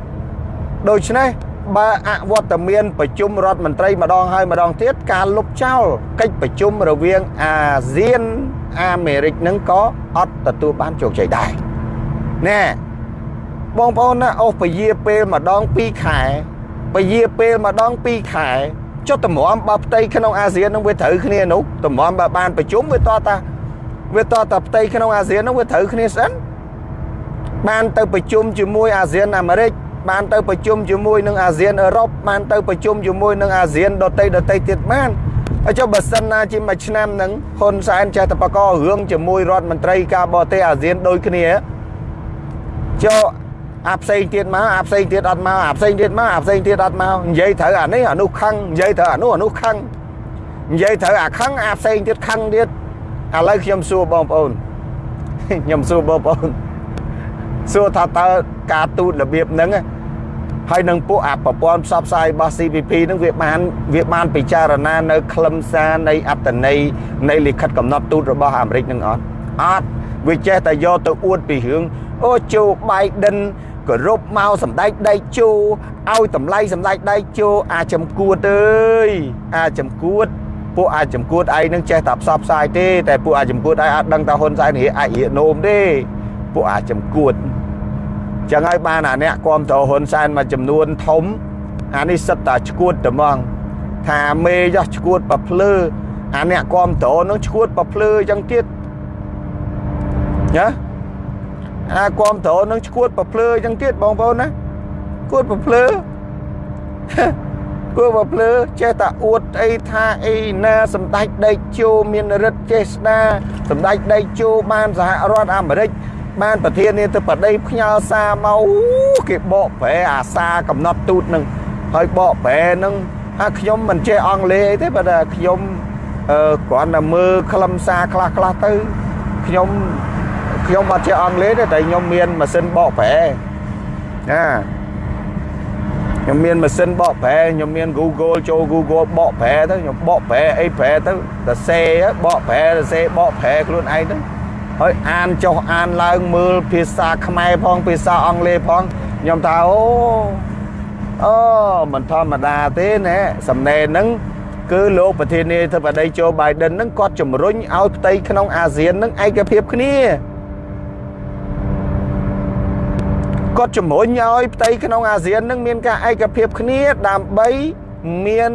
Speaker 1: ដូច្នេះបើអវត្តមានប្រជុំរដ្ឋមន្ត្រីម្ដងហើយម្ដងទៀតការលុបចោលកិច្ចប្រជុំរវាងអាស៊ានអាមេរិកនឹងក៏អត់ទទួលបានជោគជ័យដែរណែបងប្អូនណាអូសពជាពេលម្ដង2ខែពជាពេលម្ដង2ខែចុះតម្រាំបើផ្ទៃក្នុងអាស៊ាននឹងវាត្រូវគ្នានោះតម្រាំបើបានប្រជុំវាតតាវាតតាផ្ទៃក្នុងអាស៊ាននឹងវាត្រូវគ្នាស្អិនបានទៅប្រជុំជាមួយអាស៊ានអាមេរិក បានទៅប្រជុំជាមួយនឹងអាស៊ានអឺរ៉ុបបានទៅប្រជុំជាមួយនឹងអាស៊ានដទៃដទៃទៀតបានហើយចុះបើសិនណាជាមួយឆ្នាំហ្នឹងហ៊ុនសែនចេះតែបករឿងជាមួយរដ្ឋមន្ត្រីការបរទេសអាស៊ានដូចគ្នាចុះអាផ្សេងទៀតមកអាផ្សេងទៀតអត់មកអាផ្សេងទៀតមកអាផ្សេងទៀតអត់មកនិយាយត្រូវអានេះអានោះខឹងនិយាយត្រូវអានោះអានោះខឹងនិយាយត្រូវអាខឹងអាផ្សេងទៀតខឹងទៀតឥឡូវខ្ញុំសួរបងប្អូនខ្ញុំសួរបងប្អូនសួរថាតើការទូតរបៀបហ្នឹង ហើយនឹងពួកអាប្រព័ន្ធផ្សព្វផ្សាយរបស់ CPP នឹងវាបានវាបានពិចារណានៅខ្លឹមសារនៃអត្តន័យនៃលិខិតកំណត់ទូតរបស់អាមេរិកនឹងអត់អត់វាចេះតែយកទៅអួតពីរឿងអូជូបៃដិនគោរពមកសម្ដេចដៃជូឲ្យតម្លៃសម្ដេចដៃជូអាចំគួតអើយអាចំគួតពួកអាចចំគួតឯងនឹងចេះតែផ្សព្វផ្សាយទេតែពួកអាចចំគួតឯងអត់ដឹងថាហ៊ុនសែនរៀអាចរៀនោមទេពួកអាចចំគួត ចឹងហើយបានអាអ្នកគាំទ្រហ៊ុនសែនមួយចំនួនធំអានេះសិតតែឈួតត្មងថាមេចោះឈួតប្រភ្លឺអាអ្នកគាំទ្រនឹងឈួតប្រភ្លឺចឹងទៀតណាអាគាំទ្រនឹងឈួតប្រភ្លឺចឹងទៀតបងប្អូនណាឈួតប្រភ្លឺគួរប្រភ្លឺចេះតែអួតអីថាអីណាសម្ដេចដេកជោមានរិទ្ធចេស្ដាសម្ដេចដេកជោបានសហរដ្ឋអាមេរិក បានប្រធានាធិបតីផ្ញើសារមកគេបកប្រែអាសាកំណត់ទូតនឹងហើយបកប្រែនឹងហើយខ្ញុំមិនចេះអង់គ្លេសអីទេបើតែខ្ញុំអឺគ្រាន់តែមើលខ្លឹមសារខ្លះខ្លះទៅខ្ញុំខ្ញុំអត់ចេះអង់គ្លេសទេតែខ្ញុំមានម៉ាស៊ីនបកប្រែណាខ្ញុំមានម៉ាស៊ីនបកប្រែខ្ញុំមាន Google ចូល Google បកប្រែទៅខ្ញុំបកប្រែអីប្រែទៅតែសេបកប្រែតែសេបកប្រែខ្លួនឯងទៅ ហើយអានចុះអានឡើងមើលភាសាខ្មែរផងភាសាអង់គ្លេសផងខ្ញុំថាអូអូមិនធម្មតាទេណែសំណេរហ្នឹងគឺលោកប្រធានាធិបតីโจ Biden ហ្នឹងគាត់ជំរុញឲ្យផ្ទៃក្នុងអាស៊ានហ្នឹងឯកភាពគ្នាគាត់ជំរុញឲ្យផ្ទៃក្នុងអាស៊ាននឹងមានការឯកភាពគ្នាដើម្បីមាន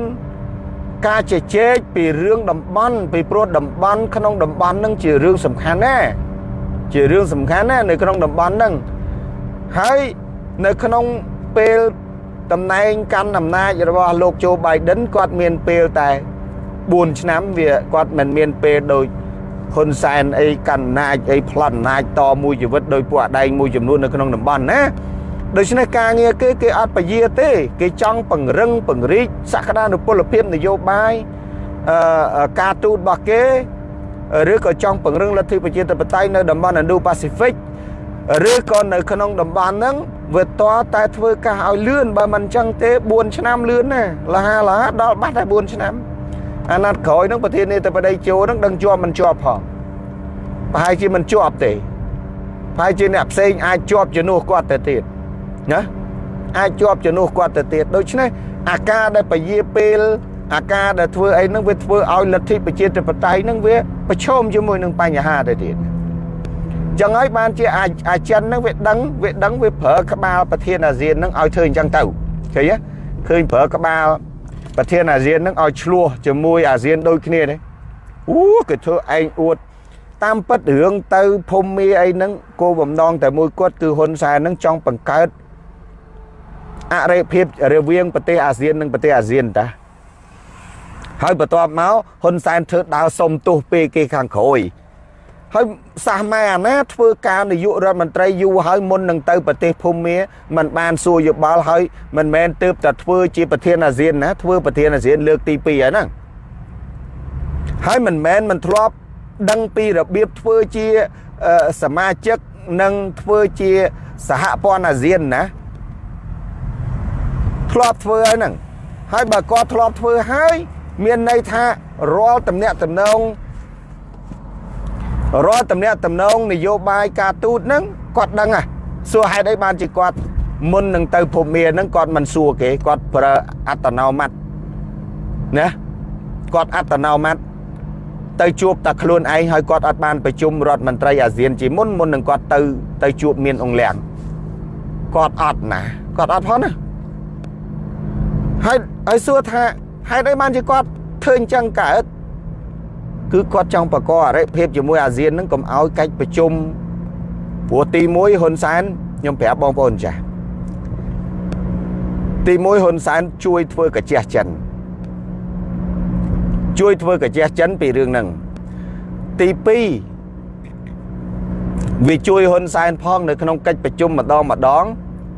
Speaker 1: ការជជែកពីរឿងតំបន់ពីព្រោះតំបន់ក្នុងតំបន់នឹងជារឿងសំខាន់ណាស់ជារឿងសំខាន់ណាស់នៅក្នុងតំបន់ហ្នឹងអហើយនៅក្នុងពេលតំណែងកាន់អំណាចរបស់លោកโจ Biden គាត់មានពេលតែ4ឆ្នាំវាគាត់មិនមានពេលដូចហ៊ុនសែនអីកាន់អំណាចអីផ្លាត់អំណាចតមួយជីវិតដោយពួកអដែងមួយចំនួននៅក្នុងតំបន់ណា ដូច្នេះការងារគេគេអត់ពយាទេ គេចង់ពង្រឹងពង្រីកសក្តានុពលភាពនយោបាយអឺការទូតរបស់គេឬក៏ចង់ពង្រឹងលទ្ធិប្រជាធិបតេយ្យនៅតំបន់ Indo-Pacific ឬក៏នៅក្នុងតំបន់ហ្នឹងវាតតែធ្វើការឲ្យលឿនបើមិនអញ្ចឹងទេ4ឆ្នាំលឿនណាលហាលហាដល់បាត់តែ4ឆ្នាំអាណត្តិក្រោយហ្នឹងប្រធានាធិបតីជោហ្នឹងដឹងជាប់មិនជាប់ផងប្រហែលជាមិនជាប់ទេប្រហែលជាអ្នកផ្សេងអាចជាប់ជំនួសគាត់ទៅទៀត ណាអាចជាប់ជំនួសគាត់ទៅទៀតដូច្នេះអាការដែលពយាពេលអាការដែលធ្វើអីហ្នឹងវាធ្វើឲ្យលទ្ធិប្រជាធិបតេយ្យហ្នឹងវាប្រឈមជាមួយនឹងបញ្ហាទៅទៀតចឹងហើយបានជាអាអាចិនហ្នឹងវាដឹងវាដឹងវាប្រើក្បាលប្រធានអាស៊ានហ្នឹងឲ្យធ្វើអញ្ចឹងទៅឃើញទេឃើញប្រើក្បាលប្រធានអាស៊ានហ្នឹងឲ្យឆ្លោះជាមួយអាស៊ានដូចគ្នាទេអូគេធ្វើឯងអួតតាមពិតរឿងទៅភូមិមីអីហ្នឹងគោលបំណងតែមួយគាត់គឺហ៊ុនសែនហ្នឹងចង់បង្កើត អរិភាពរវាងប្រទេសអាស៊ាននិងប្រទេសអាស៊ានតាហើយបន្ទាប់មកហ៊ុនសែនធ្វើដើរសុំទោសពេលគេខាងក្រោយហើយសះម៉ែអាណាធ្វើការនាយករដ្ឋមន្ត្រីយូរហើយមុននឹងទៅប្រទេសភូមាมันបានសួរយោបល់ហើយមិនមែនទៅតែធ្វើជាប្រធានអាស៊ានណាធ្វើប្រធានអាស៊ានលើកទី2ហើយហ្នឹងហើយមិនមែនមិនធ្លាប់ដឹងពីរបៀបធ្វើជាសមាជិកនិងធ្វើជាសហព័ន្ធអាស៊ានណា ធ្លាប់ធ្វើហើយហ្នឹងហើយបើគាត់ធ្លាប់ធ្វើហើយមានន័យថារាល់តំណាក់តំណងរាល់តំណាក់តំណងនយោបាយការទូតហ្នឹងគាត់ដឹងហ่ะសួរហេតុអីបានជាគាត់មុននឹងទៅភូមិហ្នឹងគាត់មិនសួរគេគាត់ប្រើអត្តនោម័តណាគាត់អត្តនោម័តទៅជួបតែខ្លួនឯងហើយគាត់អត់បានប្រជុំរដ្ឋមន្ត្រីអាស៊ានជាមុនមុននឹងគាត់ទៅទៅជួបមានអង្គលៀងគាត់អត់ណាគាត់អត់ផងណា ហើយហើយសួរថាហេតុអីបានជាគាត់ធ្វើអញ្ចឹងកើតគឺគាត់ចង់បកកអរិភាពជាមួយអាស៊ាននឹងកុំឲ្យកិច្ចប្រជុំព្រោះទី1ហ៊ុនសែនខ្ញុំប្រាប់បងប្អូនចាស់ទី1ហ៊ុនសែនជួយធ្វើកាជះចិនជួយធ្វើកាជះចិនពីរឿងហ្នឹងទី2វាជួយហ៊ុនសែនផងនៅក្នុងកិច្ចប្រជុំម្ដងម្ដង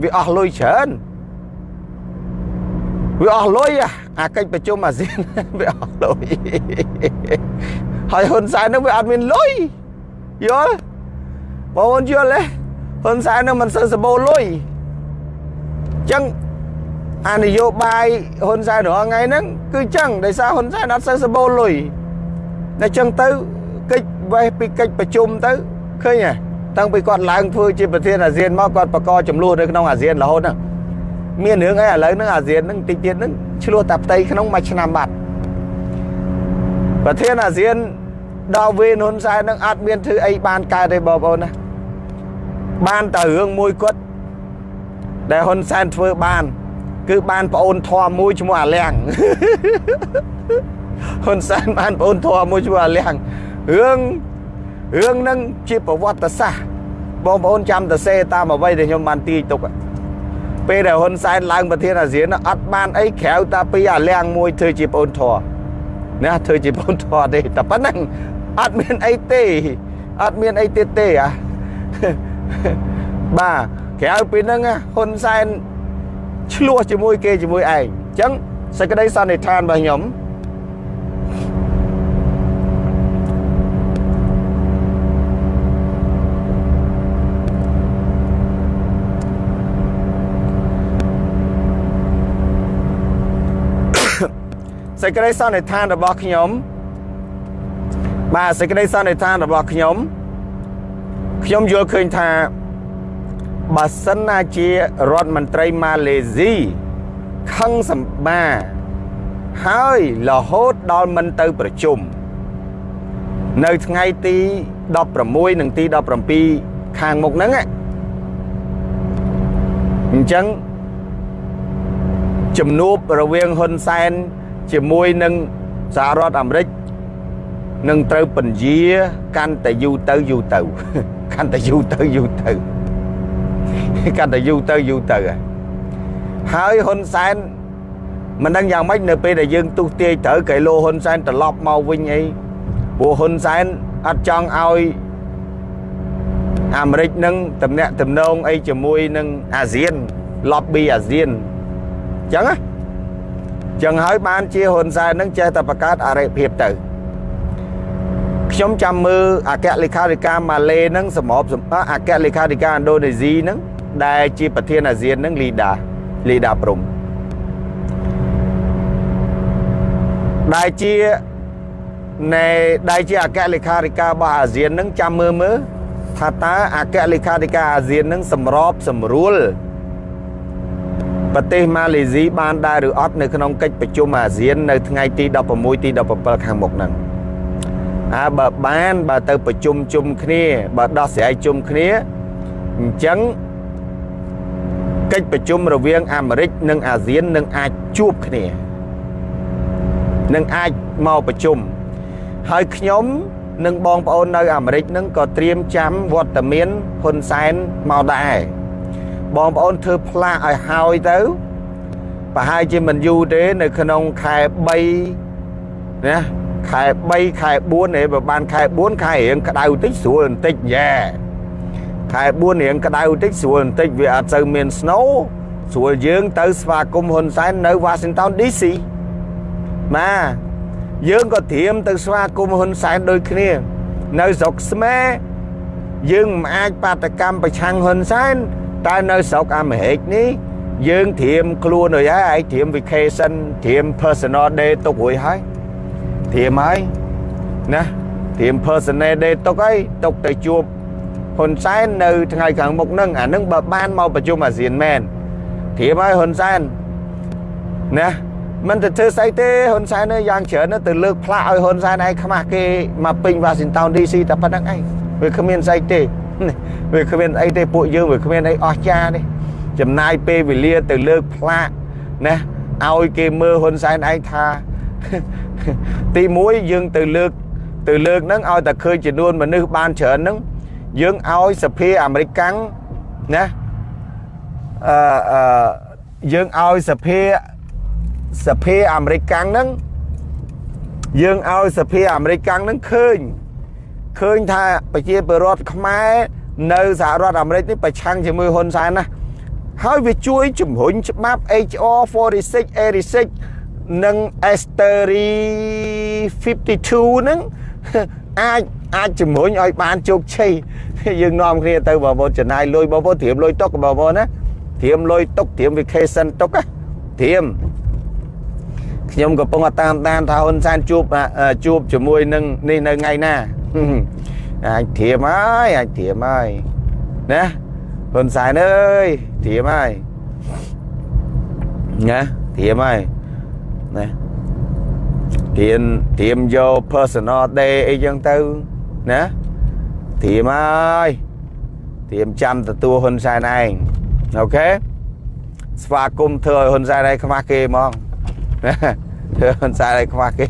Speaker 1: វាអស់លុយច្រើន វាអស់លុយអាកិច្ចប្រជុំអាស៊ានវាអស់លុយហើយហ៊ុនសែននឹងវាអត់មានលុយយល់បងប្អូនយល់ទេហ៊ុនសែននឹងមិនសូវសបោលុយចឹងអានយោបាយហ៊ុនសែនរាល់ថ្ងៃហ្នឹងគឺចឹងដោយសារហ៊ុនសែនអត់សូវសបោលុយតែចឹងទៅកិច្ចវេះពីកិច្ចប្រជុំទៅឃើញហ៎តាំងពីគាត់ឡើងធ្វើជាប្រធានអាស៊ានមកគាត់បកកចំនួននៅក្នុងអាស៊ានរហូតហ្នឹង មានរឿងអីឥឡូវហ្នឹងអាស៊ានហ្នឹងតិចទៀតហ្នឹងឆ្លោះតែផ្ទៃក្នុងមួយឆ្នាំបាត់ប្រធានអាស៊ានដល់វេនហ៊ុនសែនហ្នឹងអត់មានធ្វើអីបានកើតទេបងប្អូនណាបានតែរឿងមួយគាត់ដែលហ៊ុនសែនធ្វើបាន គឺបានប្អូនធွာមួយឈ្មោះអាលៀងហ៊ុនសែនបានប្អូនធွာមួយឈ្មោះអាលៀងរឿងរឿងហ្នឹងជាប្រវត្តិសាស្ត្របងប្អូនចាំតសេតាមអ្វីដែលខ្ញុំបានទាយទុក ពេលដែលហ៊ុនសែនឡើងប្រធានអាស៊ានអត់បានអីក្រៅតែពីអាលៀងមួយធ្វើជាប្អូនធွာណាធ្វើជាប្អូនធွာទេតែប៉ុណ្ណឹងអត់មានអីទេអត់មានអីទៀតទេអាបាទក្រៅពីហ្នឹងហ៊ុនសែនឆ្លោះជាមួយគេជាមួយឯងអញ្ចឹងសេចក្តីសន្និដ្ឋានរបស់ខ្ញុំ សេចក្តីសន្និដ្ឋានរបស់ខ្ញុំបាទសេចក្តីសន្និដ្ឋានរបស់ខ្ញុំខ្ញុំយល់ឃើញថាបើសិនណាជារដ្ឋមន្ត្រីម៉ាឡេស៊ីខឹងសម្បាហើយរហូតដល់មិនទៅប្រជុំនៅថ្ងៃទី16និងទី17ខាងមុខហ្នឹងអញ្ចឹងជំនួបរវាងហ៊ុនសែន ជាមួយនឹងសហរដ្ឋអាមេរិកនឹងត្រូវពន្យាកាន់តែយូរទៅយូរទៅកាន់តែយូរទៅយូរទៅកាន់តែយូរទៅយូរទៅហើយហ៊ុនសែនមិនដឹងយ៉ាងម៉េចនៅពេលដែលយើងទុះទាយត្រូវកៃឡូហ៊ុនសែនត្រឡប់មកវិញអីព្រោះហ៊ុនសែនអត់ចង់ឲ្យអាមេរិកនឹងតំណាក់តំណងអីជាមួយនឹងអាស៊ាន lobby អាស៊ានអញ្ចឹងណា ចឹងហើយបានជាហ៊ុនសែននឹងចេះតែបង្កើតអរិភាពទៅខ្ញុំចាំមើលអគ្គលេខាធិការម៉ាឡេនឹងសម្របសម្អគ្គលេខាធិការឥណ្ឌូនេស៊ីនឹងដែលជាប្រធានអាស៊ាននឹងលីដាលីដាព្រំដែលជានៃដែលជាអគ្គលេខាធិការរបស់អាស៊ាននឹងចាំមើលមើលថាតើអគ្គលេខាធិការអាស៊ាននឹងសម្របសម្រួល ប្រទេសម៉ាឡេស៊ីបានដែរឬអត់នៅក្នុងកិច្ចប្រជុំអាស៊ាននៅថ្ងៃទី16ទី17ខាងមុខហ្នឹងអើបើបានបើទៅប្រជុំជុំគ្នាបើដោះស្រាយជុំគ្នាអញ្ចឹងកិច្ចប្រជុំរវាងអាមេរិកនិងអាស៊ាននឹងអាចជួបគ្នានឹងអាចមកប្រជុំហើយខ្ញុំនិងបងប្អូននៅអាមេរិកនឹងក៏ត្រៀមចាំវត្តមានហ៊ុនសែនមកដែរ បងប្អូនធ្វើផ្លាកឲ្យហើយទៅប្រហែលជាមិនយូរទេនៅក្នុងខែ3ណាខែ3ខែ4នេះបើបានខែ4ខែរៀងក្តៅតិចស្រួលបន្តិចយ៉ែខែ4រៀងក្តៅតិចស្រួលបន្តិចវាអត់សូវមាន snow ស្រួលយើងទៅស្វាគមន៍ហ៊ុនសែននៅ Washington DC បាទយើងក៏ត្រៀមទៅស្វាគមន៍ហ៊ុនសែនដូចគ្នា នៅស្រុកស្មែយើងមិនអាចបាតកម្មប្រឆាំងហ៊ុនសែន តែនៅស្រុកអាមេរិកនេះយើងត្រៀមខ្លួនរួចហើយឯងត្រៀម vacation ត្រៀម personal day ទុករួចហើយត្រៀមហើយណាត្រៀម personal day ទុកហើយទុកទៅជួបហ៊ុនសែននៅថ្ងៃខាងមុខហ្នឹងអានឹងបើបានមកប្រជុំអាស៊ានមែនត្រៀមហើយហ៊ុនសែនណាមិនទៅធ្វើស្អីទេហ៊ុនសែនយ៉ាងច្រើនទៅលើកផ្លាកឲ្យហ៊ុនសែនឯងខ្មាស់គេមកពេញ Washington DC តែប៉ុណ្្នឹងឯងវាគ្មានស្អីទេ វាគ្មានអីទេពួកយើងវាគ្មានអីអស្ចារ្យទេចំណាយពេលវេលាទៅលើកផ្លាកណាឲ្យគេមើលហ៊ុនសែនឯងថាទី1យើងទៅលើកទៅលើកហ្នឹងឲ្យតែឃើញចំនួនមនុស្សបានច្រើនហ្នឹងយើងឲ្យសភាអាមេរិកាំងណាអឺអឺយើងឲ្យសភាសភាអាមេរិកាំងហ្នឹងយើងឲ្យសភាអាមេរិកាំងហ្នឹងឃើញ ឃើញថាប្រជាពលរដ្ឋខ្មែរនៅសហរដ្ឋអាមេរិកនេះប្រឆាំងជាមួយហ៊ុនសែនណាហើយវាជួយជំរុញច្បាប់ HR 46 86និង Esteri 52ហ្នឹងអាចអាចជំរុញឲ្យបានជោគជ័យយើងនាំគ្នាទៅបងប្អូនចំណាយលុយបងប្អូនត្រៀមលុយទុកបងប្អូនណាត្រៀមលុយទុកត្រៀម vacation ទុកណាត្រៀម ខ្ញុំកំពុងតាមដានថាហ៊ុនសែនជួបជួបជាមួយនឹងនេះនៅថ្ងៃណាអាចធៀមហើយអាចធៀមហើយណាហ៊ុនសែនអើយធៀមហើយណាធៀមហើយណាធៀមធៀមយក personal day អីចឹងទៅណាធៀមហើយធៀមចាំទទួលហ៊ុនសែនឯងអូខេស្វាគមន៍ធ្វើឲ្យហ៊ុនសែនឯងខ្មាស់គេហ្មងណា ធ្វើហ៊ុនសែនឯងខ្មាស់គេ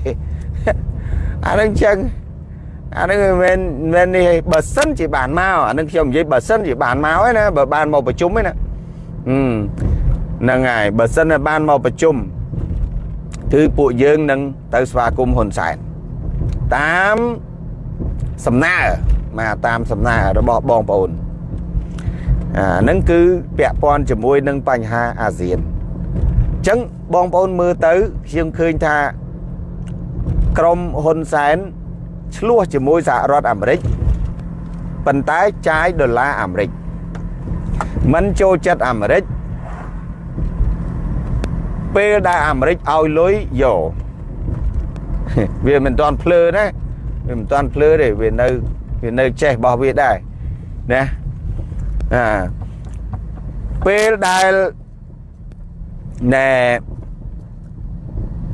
Speaker 1: អានឹងចឹងអានឹងមិនមែនមិននេះបើសិនជាបានមកអានឹងខ្ញុំនិយាយបើសិនជាបានមកឯណាបើបានមកប្រជុំឯណាហ្នឹងហើយបើសិនតែបានមកប្រជុំគឺពួកយើងនឹងទៅស្វាគមន៍ហ៊ុនសែនតាមសំណើមកតាមសំណើរបស់បងប្អូនអាហ្នឹងគឺពាក់ព័ន្ធជាមួយនឹងបញ្ហាអាស៊ានអ ញ្ចឹងបងប្អូនមើលទៅខ្ញុំឃើញថាក្រមហ៊ុនសែនឆ្លោះជាមួយសហរដ្ឋអាមេរិកប៉ុន្តែចាយដុល្លារអាមេរិកមិនចូលចិត្តអាមេរិកពេលដែលអាមេរិកឲ្យលុយយកវាមិនទាន់ភ្លើណាវាមិនទាន់ភ្លើទេវានៅវានៅចេះរបស់វាដែរណាអាពេលដែល ណែ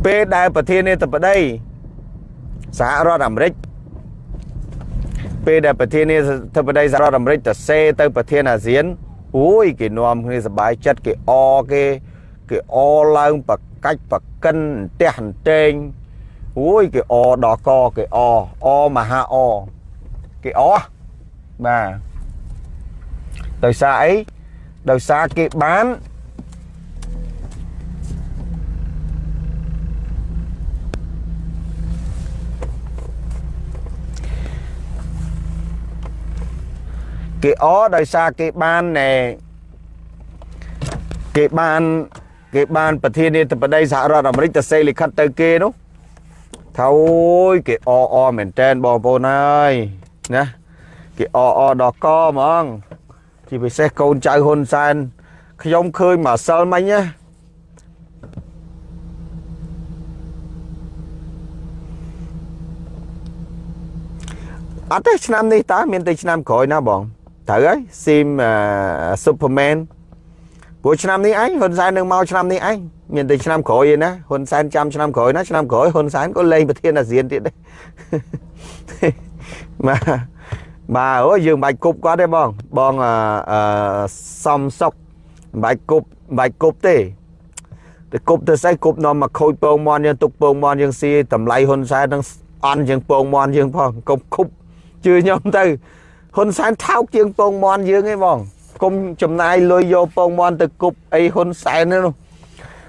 Speaker 1: ពេលដែលប្រធានាធិបតីសហរដ្ឋអាមេរិកពេលដែលប្រធានាធិបតីសហរដ្ឋអាមេរិកទៅសេទៅប្រធានអាស៊ានអូយគេនាំគ្នាសบายចិត្តគេអគេគេអឡើងបកាច់បកិនផ្ទះអន្តែងអូយគេអដល់កគេអអមហាអគេអបាទដោយសារអី ដោយសារគេបាន គេអដោយសារគេបានណែគេបានគេបានប្រធានាធិបតីសហរដ្ឋអាមេរិកទៅសេលិខិតទៅគេនោះថាអូយគេអអមែនតែនបងប្អូនហើយណាគេអអដល់កហ្មងជាពិសេសកូនចៅហ៊ុនសែនខ្ញុំឃើញមកសិលមិញណាអត់ទេឆ្នាំនេះតើមានតែឆ្នាំក្រោយណាបង ត្រូវហើយស៊ីមស៊ុបភឺមែនព្រោះឆ្នាំនេះអញហ៊ុនសែននឹងមកឆ្នាំនេះអញមានតែឆ្នាំក្រោយឯណាហ៊ុនសែនចាំឆ្នាំក្រោយណាឆ្នាំក្រោយហ៊ុនសែនក៏លេងប្រធានអាស៊ានទៀតដែរបាទបាទអូយើងបាច់គប់គាត់ទេបងបងអឺសំសុកបាច់គប់បាច់គប់ទេទៅគប់ទៅស្អីគប់នាំមកខូចពងមន់យើងទុកពងមន់យើងស៊ីតម្លៃហ៊ុនសែននឹងអន់ជាងពងមន់យើងផងកុំគប់ជឿខ្ញុំទៅ ហ៊ុនសែនថោកជាងពងមន់យើងឯងបងគុំចំណាយលុយយកពងមន់ទៅគប់អីហ៊ុនសែននោះ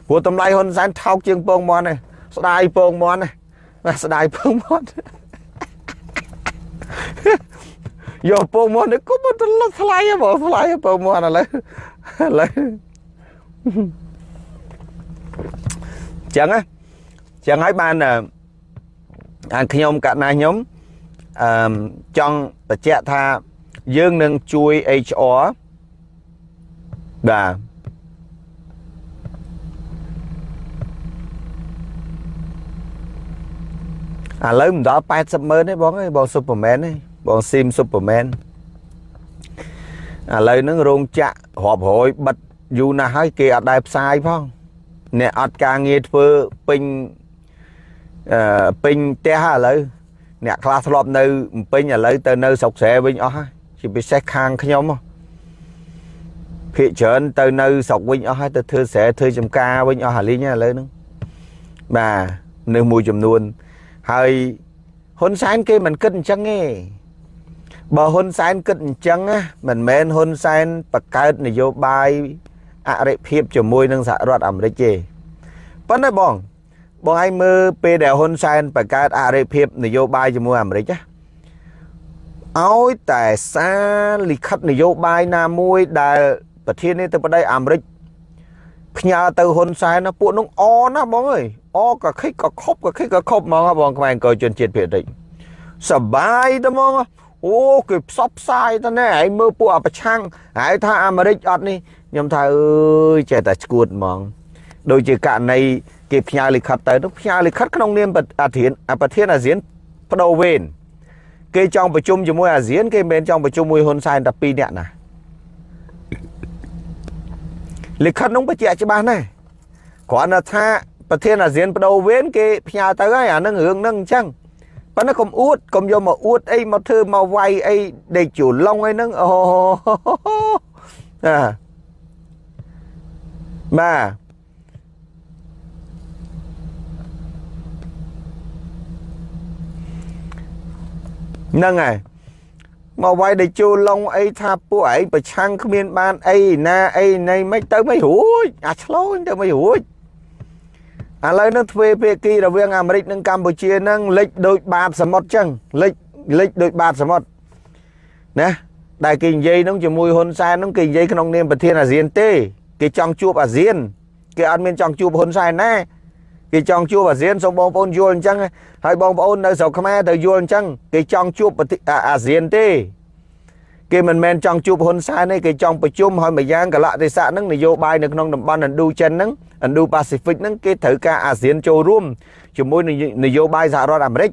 Speaker 1: ព្រោះតម្លៃហ៊ុនសែនថោកជាងពងមន់ឯងស្ដាយពងមន់ណាស្ដាយពងមន់យកពងមន់ទៅគប់ទៅលត់ថ្លៃហ៎បងថ្លៃពងមន់ឥឡូវឥឡូវចឹងណាចឹងហើយបានអាខ្ញុំកណាខ្ញុំអឺចង់ បញ្ជាក់ថាយើងនឹងជួយ HR បាទឥឡូវមិនដល់80ម៉ឺនទេបងអើយបងស៊ុបហ្មែនទេបងស៊ីមស៊ុបហ្មែនឥឡូវហ្នឹងរោងចក្ររាប់រយបិទយូរណាស់ហើយគេអត់ដែរផ្សាយផងអ្នកអត់ការងារធ្វើពេញអឺពេញផ្ទះឥឡូវ អ្នកខ្លះធ្លាប់នៅពេញឥឡូវទៅនៅស្រុកស្រែវិញអស់ហើយជាពិសេសខាងខ្ញុំភាកច្រើនទៅនៅស្រុកវិញអស់ហើយទៅធ្វើស្រែធ្វើចំការវិញអស់ហើយលីងឥឡូវហ្នឹងបាទនៅមួយចំនួនហើយហ៊ុនសែនគេមិនគិតអញ្ចឹងទេបើហ៊ុនសែនគិតអញ្ចឹងណាមិនមែនហ៊ុនសែនបង្កើតនយោបាយអរិភាពជាមួយនឹងសហរដ្ឋអាមេរិកទេប៉ុន្តែបង បងឲ្យមើលពេលដែលហ៊ុនសែនបង្កើតអរិភាពនយោបាយជាមួយអាមេរិកណាឲ្យតែសារលិខិតនយោបាយណាមួយដែលប្រធានាធិបតីអាមេរិកផ្ញើទៅហ៊ុនសែនណាពួកនោះអណាបងអើយអក៏ខិចក៏ខប់ក៏ខិចក៏ខប់ហ្មងបងខ្មែរអង្គជនជាតិភាគតិចសបាយតែហ្មងអូគេផ្សព្វផ្សាយទៅណែឯងមើលពួកអាប្រឆាំងហើយថាអាមេរិកអត់នេះខ្ញុំថាអើយចេះតែឈួតហ្មង ដូចជាករណីគេផ្ញើលិខិតទៅនោះផ្ញើលិខិតក្នុងនាមអាធានប្រធានអាស៊ានបដូវវេនគេចង់ប្រជុំជាមួយអាស៊ាន គេមិនមែនចង់ប្រជុំមួយហ៊ុនសែនតែ2នាក់ណាលិខិតនោះបញ្ជាក់ច្បាស់ណាស់គ្រាន់តែថាប្រធានអាស៊ានបដូវវេនគេផ្ញើទៅហើយអានឹងរឿងហ្នឹងអញ្ចឹងប៉ុន្តែកុំអួតកុំយកមកអួតអីមកធ្វើមកវាយអីដេកជូឡុងអីហ្នឹងអូអាបាទ ហ្នឹងហើយមកវាយដេជូឡុងអីថាពួកឯងប្រឆាំងគ្មានបានអីណាអីណីមិនទៅមិនរួចអាឆ្លោញទៅមិនរួចឥឡូវនឹងទ្វេភាគីរវាងអាមេរិកនិងកម្ពុជានឹងលិចដូចបាតសមុទ្រចឹងលិចលិចដូចបាតសមុទ្រណាដែលគេនិយាយនឹងជាមួយហ៊ុនសែននឹងគេនិយាយក្នុងនាមប្រធានអាស៊ានទេ គេចង់ជួបអាស៊ាន គេអត់មានចង់ជួបហ៊ុនសែនណា គេចង់ជួបអាស៊ានសូមបងប្អូនយល់អញ្ចឹងហើយបងប្អូននៅស្រុកខ្មែរទៅយល់អញ្ចឹងគេចង់ជួបអាស៊ានទេគេមិនមែនចង់ជួបហ៊ុនសែនទេគេចង់ប្រជុំហើយមួយយ៉ាងកលៈទេសៈហ្នឹងនយោបាយនៅក្នុងតំបន់ Indo ចិនហ្នឹង Indo Pacific ហ្នឹងគេត្រូវការអាស៊ានចូលរួមជាមួយនយោបាយសហរដ្ឋអាមេរិក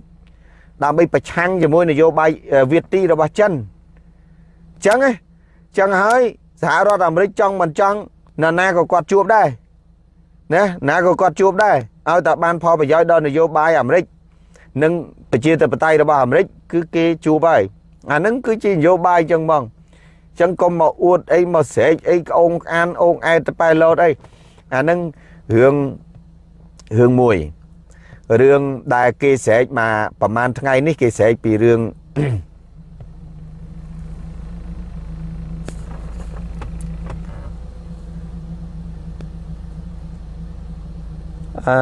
Speaker 1: ដើម្បីប្រឆាំងជាមួយនយោបាយវៀតទីរបស់ចិនអញ្ចឹងហ៎អញ្ចឹងហើយសហរដ្ឋអាមេរិកចង់មិនចង់ណាណាក៏គាត់ជួបដែរណាណាក៏គាត់ជួបដែរ ឲ្យតែបានផលប្រយោជន៍ដល់នយោបាយអាមេរិកនិងប្រជាធិបតេយ្យរបស់អាមេរិកគឺគេជួបហើយអាហ្នឹងគឺជានយោបាយចឹងហ្មងចឹងកុំមកអួតអីមកស្រែកអីក្អូងអានអូងអែតទៅប៉ែឡូតអីអាហ្នឹងរឿងរឿងមួយរឿងដែលគេស្រែកមកប្រហែលថ្ងៃនេះគេស្រែកពីរឿង អឺ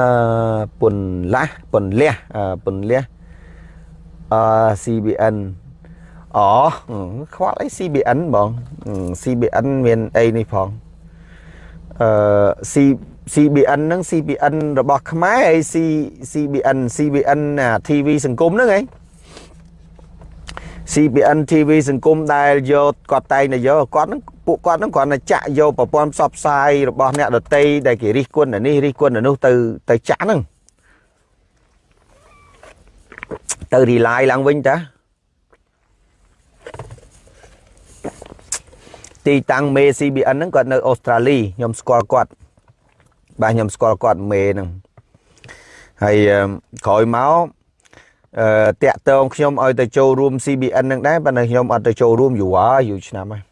Speaker 1: ពន្លាស់ពន្លះអឺពន្លះអឺ CBN អូខ្វល់អី CBN បង CBN មានអីនេះផងអឺ C CBN ហ្នឹង CBN របស់ខ្មែរហើយ C CBN CBN TV សង្គមហ្នឹងហ៎ CBN TV សង្គមដែលយកគាត់តែងតែយកគាត់ហ្នឹងពួកគាត់ហ្នឹងគ្រាន់តែចាក់យកប្រព័ន្ធផ្សព្វផ្សាយរបស់អ្នកដតីដែលគេរិះគន់នេះរិះគន់នោះទៅទៅចាក់ហ្នឹងទៅ rely ឡើងវិញតាទីតាំងមេ CBN ហ្នឹងគាត់នៅអូស្ត្រាលីខ្ញុំស្គាល់គាត់បាទខ្ញុំស្គាល់គាត់មេហ្នឹងហើយក្រោយមកអឺ តាក់តងខ្ញុំឲ្យទៅចូលរួម CBN នឹងដែរប៉ុន្តែខ្ញុំអត់ទៅចូលរួមយូរហើយយូរឆ្នាំហើយ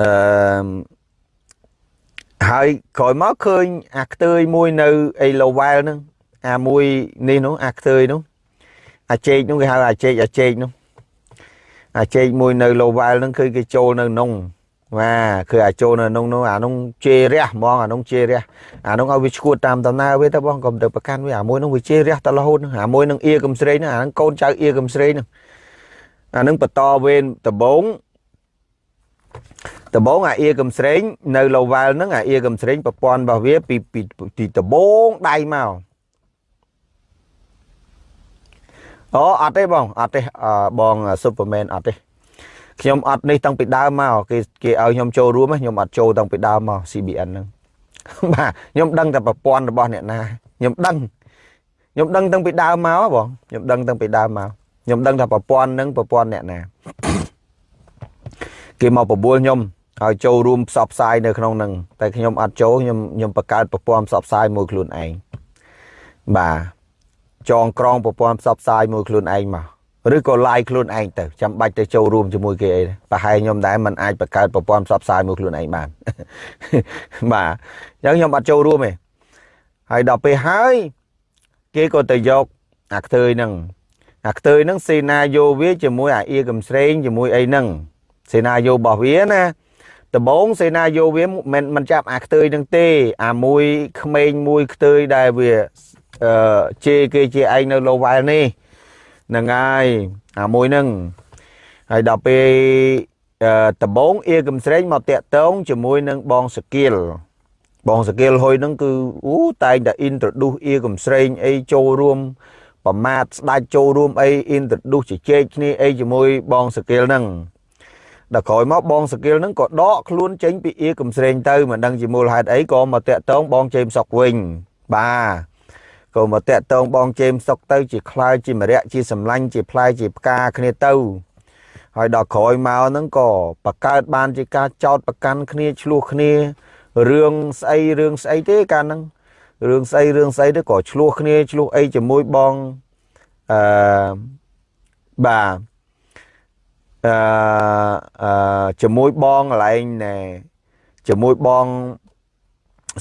Speaker 1: អឺហើយក្រោយមកឃើញអាខ្ទើយមួយនៅអី Lowell ហ្នឹងអាមួយនេះនោះអាខ្ទើយនោះអាចេកនោះគេហៅអាចេកអាចេកនោះអាចេកមួយនៅ Lowell ហ្នឹងគឺគេចូលនៅក្នុង បាទគឺអាចូលនៅក្នុងនោះអានោះជេរះហ្មងអានោះជេរះអានោះឲ្យវាឈួតតាមដំណើរវាទៅបងកុំទៅប្រកាន់វាអាមួយនោះវាជេរះតរហូតអាមួយនឹងអៀកំស្រីហ្នឹងអានោះកូនចៅអៀកំស្រីហ្នឹងអានឹងបន្តវេនដបងដបងអាអៀកំស្រែងនៅលវ៉ាល់ហ្នឹងអាអៀកំស្រែងប្រព័ន្ធរបស់វាពីពីពីដបងដៃមកអូអត់ទេបងអត់ទេបងស៊ុបពឺមែនអត់ទេ ខ្ញុំអត់នេះតាំងពីដើមមកគេគេឲ្យខ្ញុំចូលរួមខ្ញុំអត់ចូលតាំងពីដើមមក CBN ហ្នឹងបាទខ្ញុំដឹងតែប្រព័ន្ធរបស់អ្នកណាខ្ញុំដឹងខ្ញុំដឹងតាំងពីដើមមកបងខ្ញុំដឹងតាំងពីដើមមកខ្ញុំដឹងថាប្រព័ន្ធហ្នឹងប្រព័ន្ធអ្នកណាគេមកបបួលខ្ញុំឲ្យចូលរួមផ្សព្វផ្សាយនៅក្នុងហ្នឹងតែខ្ញុំអត់ចូលខ្ញុំខ្ញុំបង្កើតប្រព័ន្ធផ្សព្វផ្សាយមួយខ្លួនឯងបាទចងក្រងប្រព័ន្ធផ្សព្វផ្សាយមួយខ្លួនឯងមក ឬក៏ live ខ្លួនឯងទៅចាំបាច់ទៅចូលរួមជាមួយគេអីប្រហែលខ្ញុំដែរมันអាចបង្កើតប្រព័ន្ធផ្សព្វផ្សាយមួយខ្លួនឯងបានបាទអញ្ចឹងខ្ញុំអត់ចូលរួមទេហើយដល់ពេលហើយគេក៏ទៅយកអាខ្ទើយហ្នឹងអាខ្ទើយហ្នឹងសេណាយោវាជាមួយអាអៀកំស្រេងជាមួយអីហ្នឹងសេណាយោរបស់វាណាដំបងសេណាយោវាមិនមិនចាប់អាខ្ទើយហ្នឹងទេ អាមួយក្មេងមួយខ្ទើយដែលវាអឺជេរគេជាឯងនៅលោវ៉ែលនេះហ្នឹងហើយអាមួយហ្នឹងហើយដល់ពេលដំបងអៀកំស្រេងមកតាក់តងជាមួយនឹងបងសគៀលបងសគៀលហុយហ្នឹងគឺអូតែងតែ introduce អៀកំស្រេងអីចូលរួមប្រមាថស្ដាច់ចូលរួមអី introduce ជជែកគ្នាអីជាមួយបងសគៀលហ្នឹងដល់ក្រោយមកបងសគៀលហ្នឹងក៏ដកខ្លួនចេញពីអៀកំស្រេងទៅមិនដឹងជាមូលហេតុអីក៏មកតាក់តងបងជេមសុកវិញបាទ ក៏មកតាក់តងបងជេមសុកទៅជាខ្លាយជាមរៈជាសម្លាញ់ជាផ្លែជាផ្កាគ្នាទៅហើយដល់ក្រោយមកហ្នឹងក៏បកើតបានជាការចោតប្រកាន់គ្នាឆ្លោះគ្នារឿងស្អីរឿងស្អីទេកាលហ្នឹងរឿងស្អីរឿងស្អីទៅក៏ឆ្លោះគ្នាឆ្លោះអីជាមួយបងអឺបាទអឺអឺជាមួយបងកន្លែងណែជាមួយបង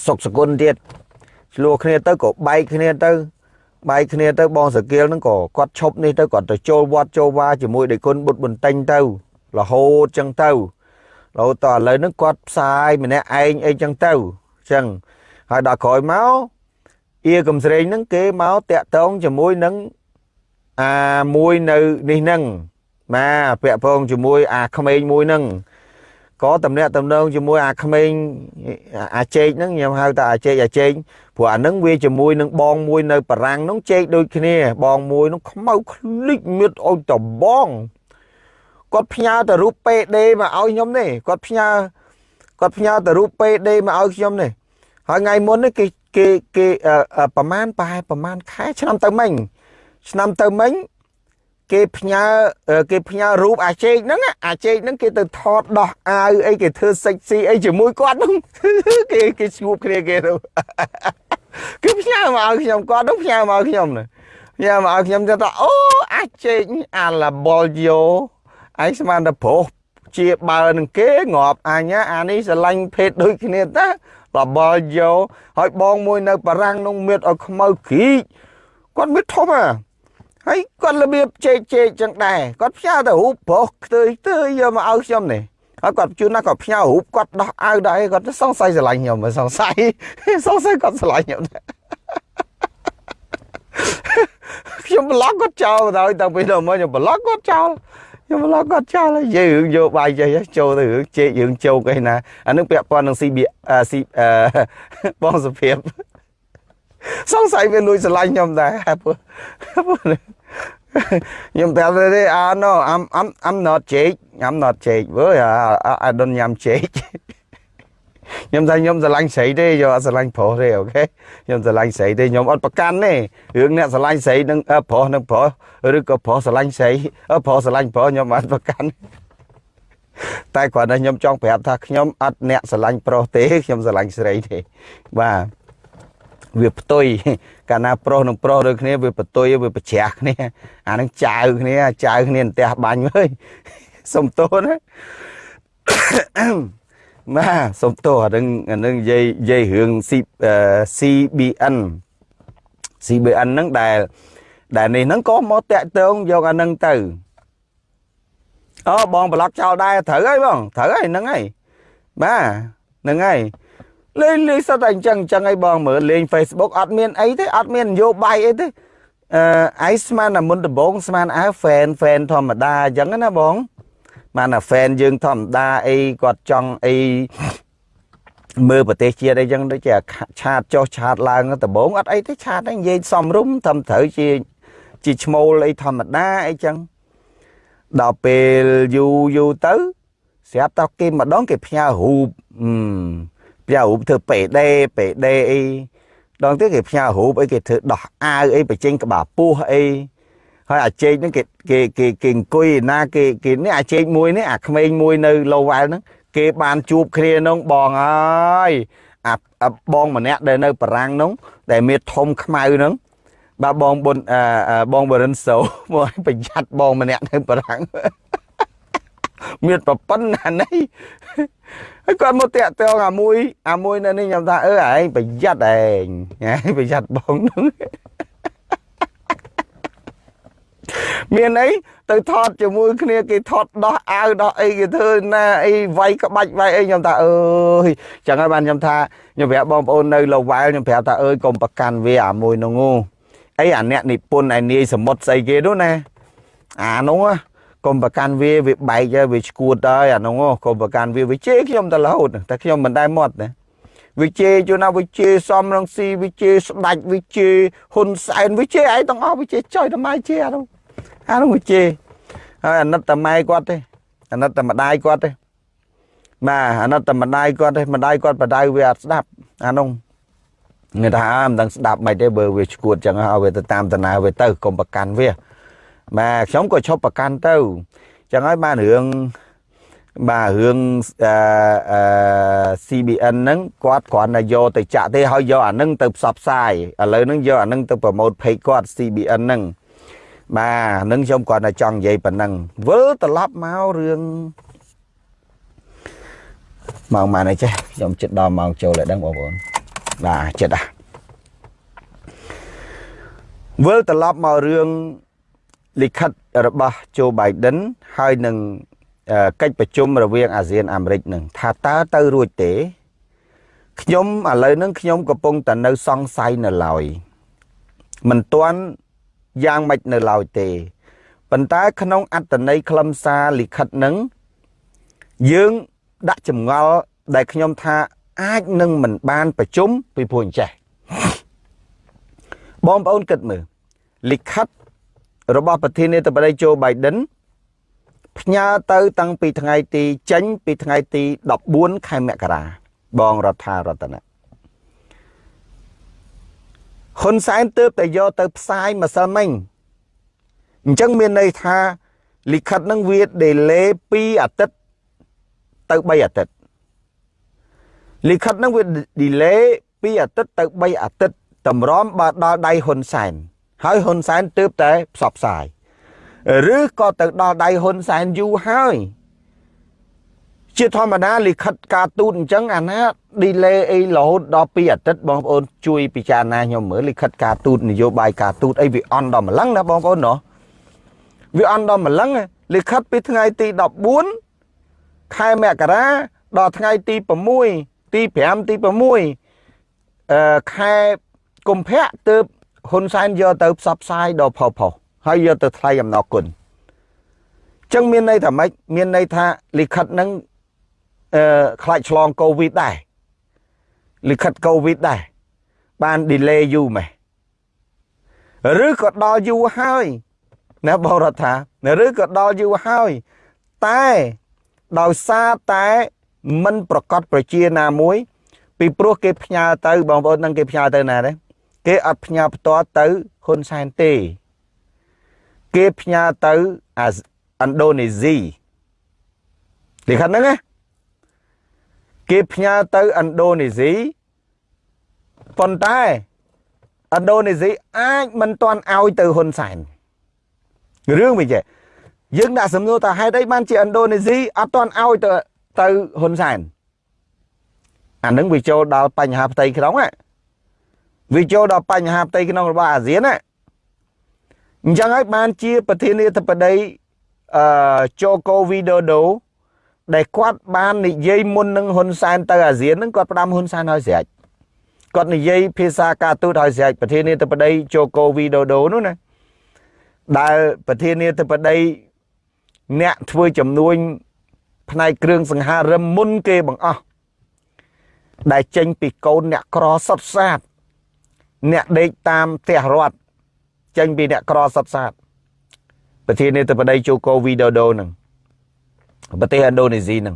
Speaker 1: សុកសគុណទៀត ឆ្លោះគ្នាទៅក៏បែកគ្នាទៅបែកគ្នាទៅបងសកៀលហ្នឹងក៏គាត់ឈប់នេះទៅគាត់ទៅចូលវត្តចូលវាជាមួយដេគុណបុត្របន្ទិញទៅរហូតចឹងទៅរហូតតឥឡូវហ្នឹងគាត់ផ្សាយម្នាក់ឯងអីចឹងទៅចឹងហើយដល់ក្រោយមកអៀកំស្រេងហ្នឹងគេមកតាក់តងជាមួយនឹងអាមួយនៅនេះហ្នឹងបាទពាក់ពងជាមួយអាក្មេងមួយហ្នឹង ក៏តំណាក់តំណងជាមួយអាក្មេងអាចេកហ្នឹងខ្ញុំហៅថាអាចេកអាចេកព្រោះអាហ្នឹងវាជាមួយនឹងបងមួយនៅបារាំងហ្នឹងចេកដូចគ្នា បងមួយហ្នឹងខ្មៅឃ្លិចមៀតអុយតបងគាត់ផ្ញើទៅរូប PD មកឲ្យខ្ញុំនេះគាត់ផ្ញើគាត់ផ្ញើទៅរូប PD មកឲ្យខ្ញុំនេះហើយថ្ងៃមុននេះគេគេគេប្រហែលប្រហែលប្រហែលខែឆ្នាំទៅមិញឆ្នាំទៅមិញ គេផ្ញើគេផ្ញើរូបអាចេកហ្នឹងអាចេកហ្នឹងគេទៅថតដោះអាវអីគេធ្វើសិចស៊ីអីជាមួយគាត់ហ្នឹងគេគេស្ងួបគ្នាគេទៅគេផ្ញើមកឲ្យខ្ញុំគាត់ហ្នឹងផ្ញើមកឲ្យខ្ញុំណាផ្ញើមកឲ្យខ្ញុំទៅថាអូអាចេកអាឡាបុលយោឯងស្មានតែប្រុសជាបើនឹងគេងាប់អញអានេះស្រឡាញ់ភេទដូចគ្នាតាលបលយោហើយបងមួយនៅបារាំងនោះមៀតឲ្យខ្មៅគ្រីកគាត់មៀតធំអា ហើយគាត់របៀបជែកជែកចឹងដែរគាត់ផ្ញើទៅរូបប្រុសខ្ទើយខ្ទើយយកមកឲ្យខ្ញុំនេះហើយគាត់ជួនណាគាត់ផ្ញើរូបគាត់ដោះអាវដែរគាត់សង្ស័យស្រឡាញ់ខ្ញុំសង្ស័យសង្ស័យគាត់ស្រឡាញ់ខ្ញុំដែរខ្ញុំប្លុកគាត់ចោលដល់តាំងពីដល់មកខ្ញុំប្លុកគាត់ចោលខ្ញុំប្លុកគាត់ចោលហើយយើងរឿងយកបាយចេះចូលទៅរឿងជេករឿងជោកអីណាអានឹងពាក់ព័ន្ធនឹង CB ស៊ីបងសុភាពសង្ស័យវាលួចស្រឡាញ់ខ្ញុំដែរព្រោះ ខ្ញុំប្រាប់ទេ ah no I'm I'm I'm not Jake I'm not Jake វើ I don't ញ៉ាំ Jake ខ្ញុំថាខ្ញុំស្រឡាញ់ស្រីទេយកអត់ស្រឡាញ់ប្រុសទេអូខេខ្ញុំស្រឡាញ់ស្រីទេខ្ញុំអត់ប្រកាន់ទេរឿងអ្នកស្រឡាញ់ស្រីនឹងប្រុសនឹងប្រុសឬក៏ប្រុសស្រឡាញ់ស្រីប្រុសស្រឡាញ់ប្រុសខ្ញុំអត់ប្រកាន់តែគ្រាន់តែខ្ញុំចង់ប្រាប់ថាខ្ញុំអត់អ្នកស្រឡាញ់ប្រុសទេខ្ញុំស្រឡាញ់ស្រីទេបាទ វាផ្ទុយកាលណាប្រុសនឹងប្រុសដូចគ្នាវាផ្ទុយវាប្រជ្រះគ្នាអានឹងចៅគ្នាចៅគ្នាផ្ទះបាញ់អើយសុំទោសណាបាទសុំទោសអានឹងអានឹងនិយាយនិយាយរឿង CBN CBN ហ្នឹងដែលដែលនេះហ្នឹងក៏មកតាក់ទងយកអានឹងទៅអូបងប្លុកចោលដែរត្រូវហើយបងត្រូវហើយហ្នឹងហើយបាទហ្នឹងហើយ លេងលេងសត្វតែអញ្ចឹងអញ្ចឹងឲ្យបងមើលលេង Facebook អត់មានអីទេអត់មាននយោបាយអីទេអឺឯស្មានតែមុនដំបងស្មានអើ fan fan ធម្មតាអញ្ចឹងណាបងបានតែ fan យើងធម្មតាអីគាត់ចង់អីមើលប្រទេសជាតិអីចឹងដូចជាឆាតចុះឆាតឡើងដំបងអត់អីទេឆាតហ្នឹងនិយាយសំរុំត្រឹមត្រូវជាជាឈ្មោលអីធម្មតាអីចឹងដល់ពេលយូរយូរទៅស្រាប់តែគេម្ដងគេផ្ញើរូបអឺ ផ្ញើរូបធ្វើពេដេពេដេអីដល់ទៀតគេផ្ញើរូបអីគេធ្វើដោះអាវអីបញ្ចេញក្បាលពោះអីហើយអាជែកហ្នឹងគេគេគេគេអង្គុយណាគេគេនេះអាជែកមួយនេះអាក្មេងមួយនៅឡូវ៉ែលហ្នឹងគេបានជួបគ្នានោះបងអើយអាបងម្នាក់ដែលនៅបារាំងនោះដែលមានធំខ្មៅហ្នឹងបាទបងបុនបងបរិនសូមកប្រយ័ត្នបងម្នាក់នៅបារាំងមានប្រពន្ធណានេះ ហើយគាត់មកតាក់ទងអាមួយអាមួយនៅនេះខ្ញុំថាអឺឯងប្រយ័ត្នឯងឯងប្រយ័ត្នបងនោះមានអីទៅថតជាមួយគ្នាគេថតដោះអាវដោះអីគេធ្វើណាអីវាយក្បាច់វាយអីខ្ញុំថាអើយចឹងហើយបានខ្ញុំថាខ្ញុំប្រាប់បងប្អូននៅលវ៉ែលខ្ញុំប្រាប់ថាអើយកុំប្រកាន់វាអាមួយនោះអីអាអ្នកនិពន្ធឯនាយសមុទ្រស្អីគេនោះណាអានោះ កុំប្រកាន់វាវាបែកវាឈួតហើយអានោះកុំប្រកាន់វាវាជេរខ្ញុំទៅរហូតតែខ្ញុំមិនដែលមាត់ណាវិជេជួនណាវិជេសំរងស៊ីវិជេស្ដាច់វិជេហ៊ុនសែនវិជេឯងទាំងអស់វិជេចុយតម្លៃជេអានោះអានោះវិជេហើយអាណិតតែម៉ែគាត់ទេអាណិតតែម្ដាយគាត់ទេបាទអាណិតតែម្ដាយគាត់ទេម្ដាយគាត់បដៅវាអត់ស្ដាប់អានោះគេថាមិនដឹងស្ដាប់មិនទេបើវាឈួតចឹងហើយវាទៅតាមតាណាវាទៅកុំប្រកាន់វា បាទខ្ញុំក៏ឈប់ប្រកាន់ទៅចឹងហើយបានរឿងបាទរឿងអឺ CBN ហ្នឹងគាត់គ្រាន់តែយកទៅចាក់ទេហើយយកអាហ្នឹងទៅផ្សព្វផ្សាយឥឡូវហ្នឹងយកអាហ្នឹងទៅប្រម៉ូទ page គាត់ CBN ហ្នឹងបាទហ្នឹងខ្ញុំគាត់តែចង់និយាយប៉ុណ្ណឹងវិលត្រឡប់មករឿងម៉ោងម៉ានអីចេះខ្ញុំចិត្តដល់ម៉ោងចូលហើយដឹងបងប្អូនបាទចិត្តអាវិលត្រឡប់មករឿង លិខិតរបស់ Joe Biden ហើយនឹងកិច្ចប្រជុំរវាងអាស៊ានអាមេរិកនឹងថាតើទៅរួចទេខ្ញុំឥឡូវហ្នឹងខ្ញុំកំពុងតែនៅសង្ស័យនៅឡើយមិនទាន់យ៉ាងម៉េចនៅឡើយទេប៉ុន្តែក្នុងអត្តន័យខ្លឹមសារលិខិតនឹងយើងដាក់ចម្ងល់ដែលខ្ញុំថាអាចនឹងមិនបានប្រជុំពីព្រោះអញ្ចេះបងប្អូនគិតមើលលិខិត របស់ប្រធានាធិបតីโจ Biden ផ្ញើទៅតាំងពីថ្ងៃទីចេញពីថ្ងៃទី14ខែមករាបងរដ្ឋារតនៈហ៊ុនសែនទើបតែយកទៅផ្សាយម្សិលមិញអញ្ចឹងមានន័យថាលិខិតនឹងវា delay 2អាទិត្យទៅ3អាទិត្យលិខិតនឹងវា delay 2អាទិត្យទៅ3អាទិត្យតម្រាំបើដល់ដៃហ៊ុនសែន ហើយហ៊ុនសែនទើបតែផ្សព្វផ្សាយឬក៏ទៅដល់ដៃហ៊ុនសែនយូរហើយជាធម្មតាលិខិតការទូតអញ្ចឹងអាណា delay អីរហូតដល់2អាទិត្យបងប្អូនជួយពិចារណាខ្ញុំមើលលិខិតការទូតនយោបាយការទូតអីវាអន់ដល់ម្លឹងណាបងប្អូនណោះវាអន់ដល់ម្លឹងលិខិតពីថ្ងៃទី14ខែមករាដល់ថ្ងៃទី6ទី5ទី6អឺខែកុម្ភៈទើប ហ៊ុនសែនយកទៅផ្សព្វផ្សាយដល់ផុសផុសហើយយកទៅថ្លៃអំណរគុណចឹងមានន័យថាម៉េចមានន័យថាលិខិតហ្នឹងអឺខ្លាចឆ្លងកូវីដដែរលិខិតកូវីដដែរបាន delay យូរម៉េះឬក៏ដល់យូរហើយណាបរដ្ឋាឬក៏ដល់យូរហើយតែដោយសារតែមិនប្រកាសប្រជាណាមួយ ពីព្រោះគេផ្ញើទៅបងប្អូននឹងគេផ្ញើទៅណាទេ គេអត់ផ្ញើផ្ទាល់ទៅហ៊ុនសែនទេ គេផ្ញើទៅអាឥណ្ឌូនេស៊ីលិខិតហ្នឹងណាគេផ្ញើទៅឥណ្ឌូនេស៊ីប៉ុន្តែឥណ្ឌូនេស៊ីអាចមិនទាន់ឲ្យទៅហ៊ុនសែនរឿងវិញចេះយើងដាក់សំណួរថាហេតុអីបានជាឥណ្ឌូនេស៊ីអត់ទាន់ឲ្យទៅទៅហ៊ុនសែនអានឹងវាចូលដល់បញ្ហាផ្ទៃក្នុងណា វាចូលដល់បញ្ហាផ្ទៃក្នុងរបស់អាស៊ានណាអញ្ចឹងហើយបានជាប្រធានាធិបតីអឺជូកូវីដូដូដែលគាត់បាននិយាយមុននឹងហ៊ុនសែនទៅអាស៊ាននឹងគាត់ផ្ដាំហ៊ុនសែនឲ្យស្រេចគាត់និយាយភាសាការទូតឲ្យស្រេចប្រធានាធិបតីជូកូវីដូដូនោះណាដែលប្រធានាធិបតីអ្នកធ្វើចំនួនផ្នែកគ្រឿងសង្ហារឹមមុនគេបង្អស់ដែលចេញពីកូនអ្នកក្រសុតសាត អ្នកដេកតាមផ្ទះរដ្ឋចេញពីអ្នកក្រសុតសាតប្រធានាធិបតីជូកូវីដូដូនឹងប្រទេសឥណ្ឌូនេស៊ីនឹង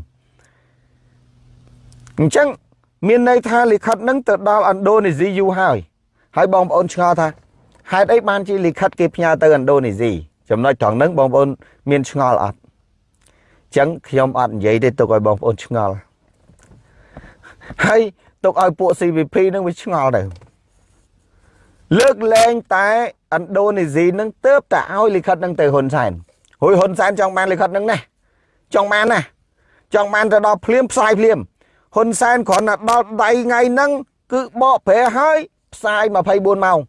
Speaker 1: អញ្ចឹងមានន័យថាលិខិតនឹងទៅដល់ឥណ្ឌូនេស៊ីយូរហើយហើយបងប្អូនឆ្ងល់ថាហេតុអីបានជាលិខិតគេផ្ញើទៅឥណ្ឌូនេស៊ីចំណុចត្រង់ហ្នឹងបងប្អូនមានឆ្ងល់អត់អញ្ចឹងខ្ញុំអត់និយាយទេទុកឲ្យបងប្អូនឆ្ងល់ហើយទុកឲ្យពួក CVP នឹងវាឆ្ងល់ទៅ លើកលែងតែឥណ្ឌូនេស៊ីនឹងទៅតែឲ្យលិខិតនឹងទៅហ៊ុនសែនហួយហ៊ុនសែនចង់បានលិខិតនឹងណាចង់បានណាចង់បានទៅដល់ភ្លាមផ្សាយភ្លាមហ៊ុនសែនគ្រាន់តែដល់ដៃថ្ងៃហ្នឹងគឺបកប្រែហើយផ្សាយ24ម៉ោង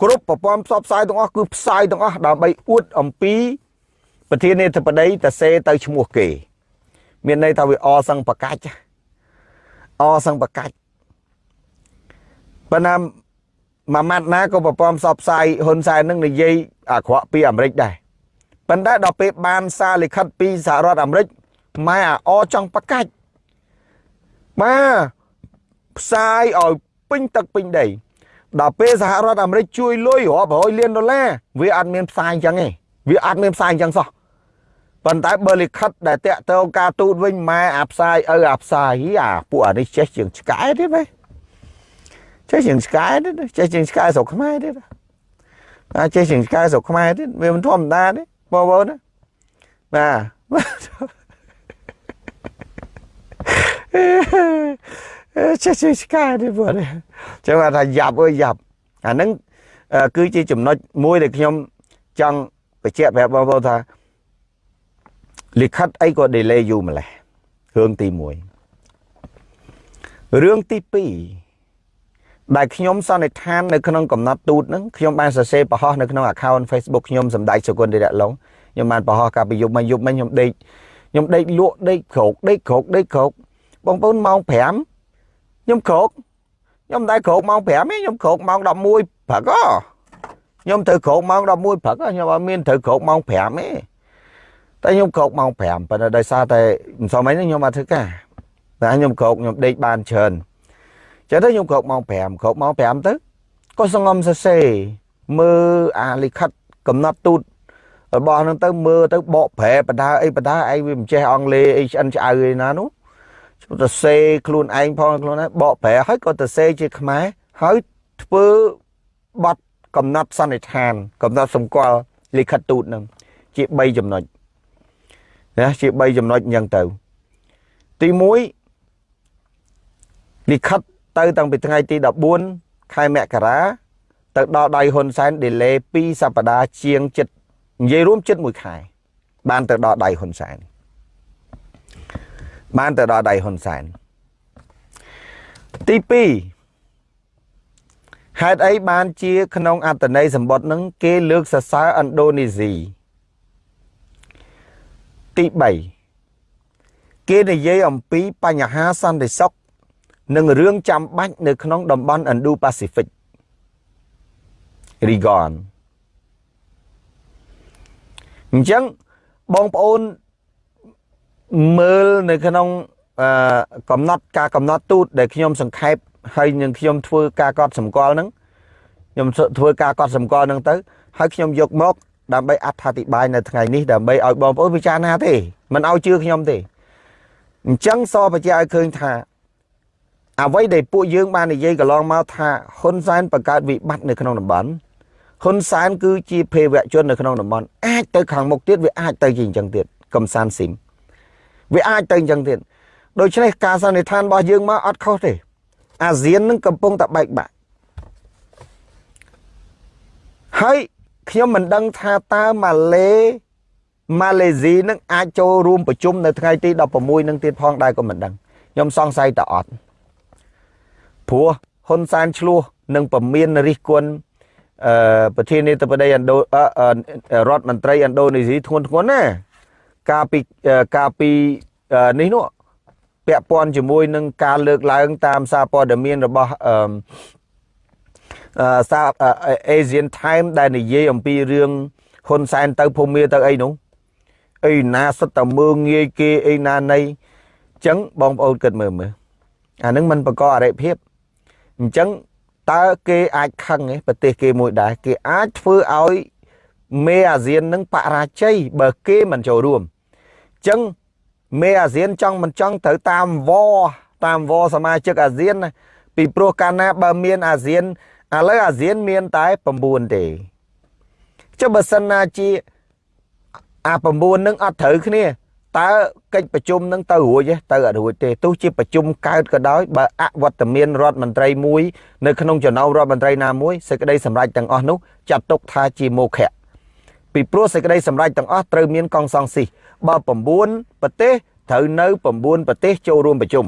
Speaker 1: គ្រប់ប្រព័ន្ធផ្សព្វផ្សាយទាំងអស់គឺផ្សាយទាំងអស់ដើម្បីអួតអំពីប្រធានាធិបតីតសេទៅឈ្មោះគេ មានន័យថាវាអសឹងប្រកាច់អសឹងប្រកាច់ប៉ុន្តែ មួយម៉ាត់ណាក៏ប្រព័ន្ធផ្សព្វផ្សាយហ៊ុនសែននឹងនិយាយអាក្រក់ពីអាមេរិកដែរប៉ុន្តែដល់ពេលបានសារលិខិតពីសហរដ្ឋអាមេរិកម៉ែអាអចង់ប្រកាច់បាទផ្សាយឲ្យពេញទឹកពេញដីដល់ពេលសហរដ្ឋអាមេរិកជួយលុយរាប់រយលានដុល្លារវាអត់មានផ្សាយអញ្ចឹងទេវាអត់មានផ្សាយអញ្ចឹងសោះប៉ុន្តែបើលិខិតដែលតាក់ទងការទូតវិញម៉ែអាផ្សាយឪអាផ្សាយអាពួកអានេះចេះជាងឆ្កែទេបែ ចេះជាងឆ្កែទេចេះជាងឆ្កែស្រុកខ្មែរទេអាចេះជាងឆ្កែស្រុកខ្មែរទេវាមិនធម្មតាទេបងប្អូនណាបាទចេះចេះឆ្កែទេបងចឹងថាយ៉ាប់អើយយ៉ាប់អាហ្នឹងគឺជាចំណុចមួយដែលខ្ញុំចង់បញ្ជាក់ប្រាប់បងប្អូនថាលិខិតអីក៏ delay យូរម្ល៉េះរឿងទី1រឿងទី2 ដែលខ្ញុំសន្និដ្ឋាននៅក្នុងកំណត់ទូតហ្នឹងខ្ញុំបានសរសេរបង្ហោះនៅក្នុង account Facebook ខ្ញុំសម្ដេចសុគន្ធឌិរៈឡុងខ្ញុំបានបង្ហោះកាលពីយប់មកយប់មកខ្ញុំដេកខ្ញុំដេកលក់ដេកក្រោកដេកក្រោកដេកក្រោកបងប្អូនម៉ោង5ខ្ញុំក្រោកខ្ញុំមិនដែលក្រោកម៉ោង5ទេខ្ញុំក្រោកម៉ោង11ព្រឹកខ្ញុំត្រូវក្រោកម៉ោង11ព្រឹកខ្ញុំអត់មានត្រូវក្រោកម៉ោង5ទេតែខ្ញុំក្រោកម៉ោង5ប៉ុន្តែដោយសារតែមិនសមអីខ្ញុំអត់ធ្វើការតែខ្ញុំក្រោកខ្ញុំដេកបានច្រើន ចឹងទៅខ្ញុំក្រោកម៉ោង5ក្រោកម៉ោង5ទៅក៏សងំសរសេរមើលអាលិខិតកំណត់ទូតរបស់ហ្នឹងទៅមើលទៅបកប្រែបដាអីបដាឯងវាមិនចេះអង់គ្លេសអីឆ្អិនឆ្អៅឯណានោះទៅសេខ្លួនឯងផងខ្លួនឯងបកប្រែហើយក៏ទៅសេជាខ្មែរហើយធ្វើបတ်កំណត់សន្និដ្ឋាន កំណត់សម្គាល់លិខិតទូតនឹងជា3ចំណុចណាជា3ចំណុចអញ្ចឹងទៅ ទី1លិខិត ទៅតាំងពីថ្ងៃទី14ខែមករាទៅដល់ដៃហ៊ុនសែន delay 2សប្តាហ៍ជាងចិត្តនិយាយរួមចិត្ត1ខែបានទៅដល់ដៃហ៊ុនសែនបានទៅដល់ដៃហ៊ុនសែនទី2ហេតុអីបានជា ក្នុងអត្តន័យសម្បត្តិនឹងគេលើកសរសើរឥណ្ឌូនេស៊ីទី3គេនិយាយអំពីបញ្ហាសន្តិសុខ និងរឿងចាំបាច់នៅក្នុងតំបន់ Indo-Pacific Region អញ្ចឹងបងប្អូនមើលនៅក្នុងអឺកំណត់ការកំណត់ទូតដែលខ្ញុំសង្ខេបហើយនឹងខ្ញុំធ្វើការកត់សម្គាល់ហ្នឹងខ្ញុំធ្វើការកត់សម្គាល់ហ្នឹងទៅហើយខ្ញុំយកមកដើម្បីអត្ថាធិប្បាយនៅថ្ងៃនេះដើម្បីឲ្យបងប្អូនពិចារណាទេមិនឲ្យជឿខ្ញុំទេអញ្ចឹងសបញ្ជាក់ឲ្យឃើញថា អ្វីដែលពួកយើងបាននិយាយកន្លងមកថាហ៊ុនសែនបង្កើតវិបត្តិនៅក្នុងតំបន់ហ៊ុនសែនគឺជាភេរវជន នៅក្នុងតំបន់អាចទៅខាងមុខទៀតវាអាចទៅជាអញ្ចឹងទៀតកំសានស៊ីមវាអាចទៅអញ្ចឹងទៀតដូច្នេះការសន្និដ្ឋានរបស់យើងមកអត់ខុសទេ អាស៊ាននឹងកំពុងតែបែកបាក់ហើយខ្ញុំមិនដឹងថាតើម៉ាឡេម៉ាឡេស៊ីនឹងអាចចូលរួមប្រជុំនៅថ្ងៃទី16នឹងទៀតផងដែរក៏មិនដឹងខ្ញុំសង្ស័យតអត់ ព្រោះហ៊ុនសែនឆ្លោះនឹងពមៀនរិះគន់អឺប្រធានាធិបតីឥណ្ឌូរដ្ឋមន្ត្រីឥណ្ឌូនេស៊ីធ្ងន់ធ្ងរណាកាលពីកាលពីនេះនោះពាក់ព័ន្ធជាមួយនឹងការលើកឡើង តាមសារព័ត៌មានរបស់អឺសារ Asian Time ដែលនិយាយអំពីរឿងហ៊ុនសែនទៅភូមិទៅអីនោះអីណាសុទ្ធតែមើងងាយគេអីណានៃអញ្ចឹងបងប្អូនគិតមើលមើលអានឹងมันបង្កអរិភាព អញ្ចឹងតើគេអាចខឹងឯប្រទេសគេមួយដែរគេអាចធ្វើឲ្យមេអាស៊ាននឹងបរាជ័យបើគេមិនចូលរួមអញ្ចឹងមេអាស៊ានចង់មិនចង់ត្រូវតាមវតាមវសមាជិកអាស៊ានណាពីព្រោះកាលណាបើមានអាស៊ានឥឡូវអាស៊ានមានតែ9ទេចុះបើសិនណាជាអា9នឹងអត់ត្រូវគ្នា តើកិច្ចប្រជុំនឹងទៅរួចទេទៅអត់រួចទេទោះជាប្រជុំកើតក៏ដោយបើអវត្តមានរដ្ឋមន្ត្រីមួយនៅក្នុងចំណោមរដ្ឋមន្ត្រីណាមួយសេចក្តីសម្រេចទាំងអស់នោះចាត់ទុកថាជាមោឃៈពីព្រោះសេចក្តីសម្រេចទាំងអស់ត្រូវមានកងសង្ស៊ីបើ9ប្រទេសត្រូវនៅ9ប្រទេសចូលរួមប្រជុំ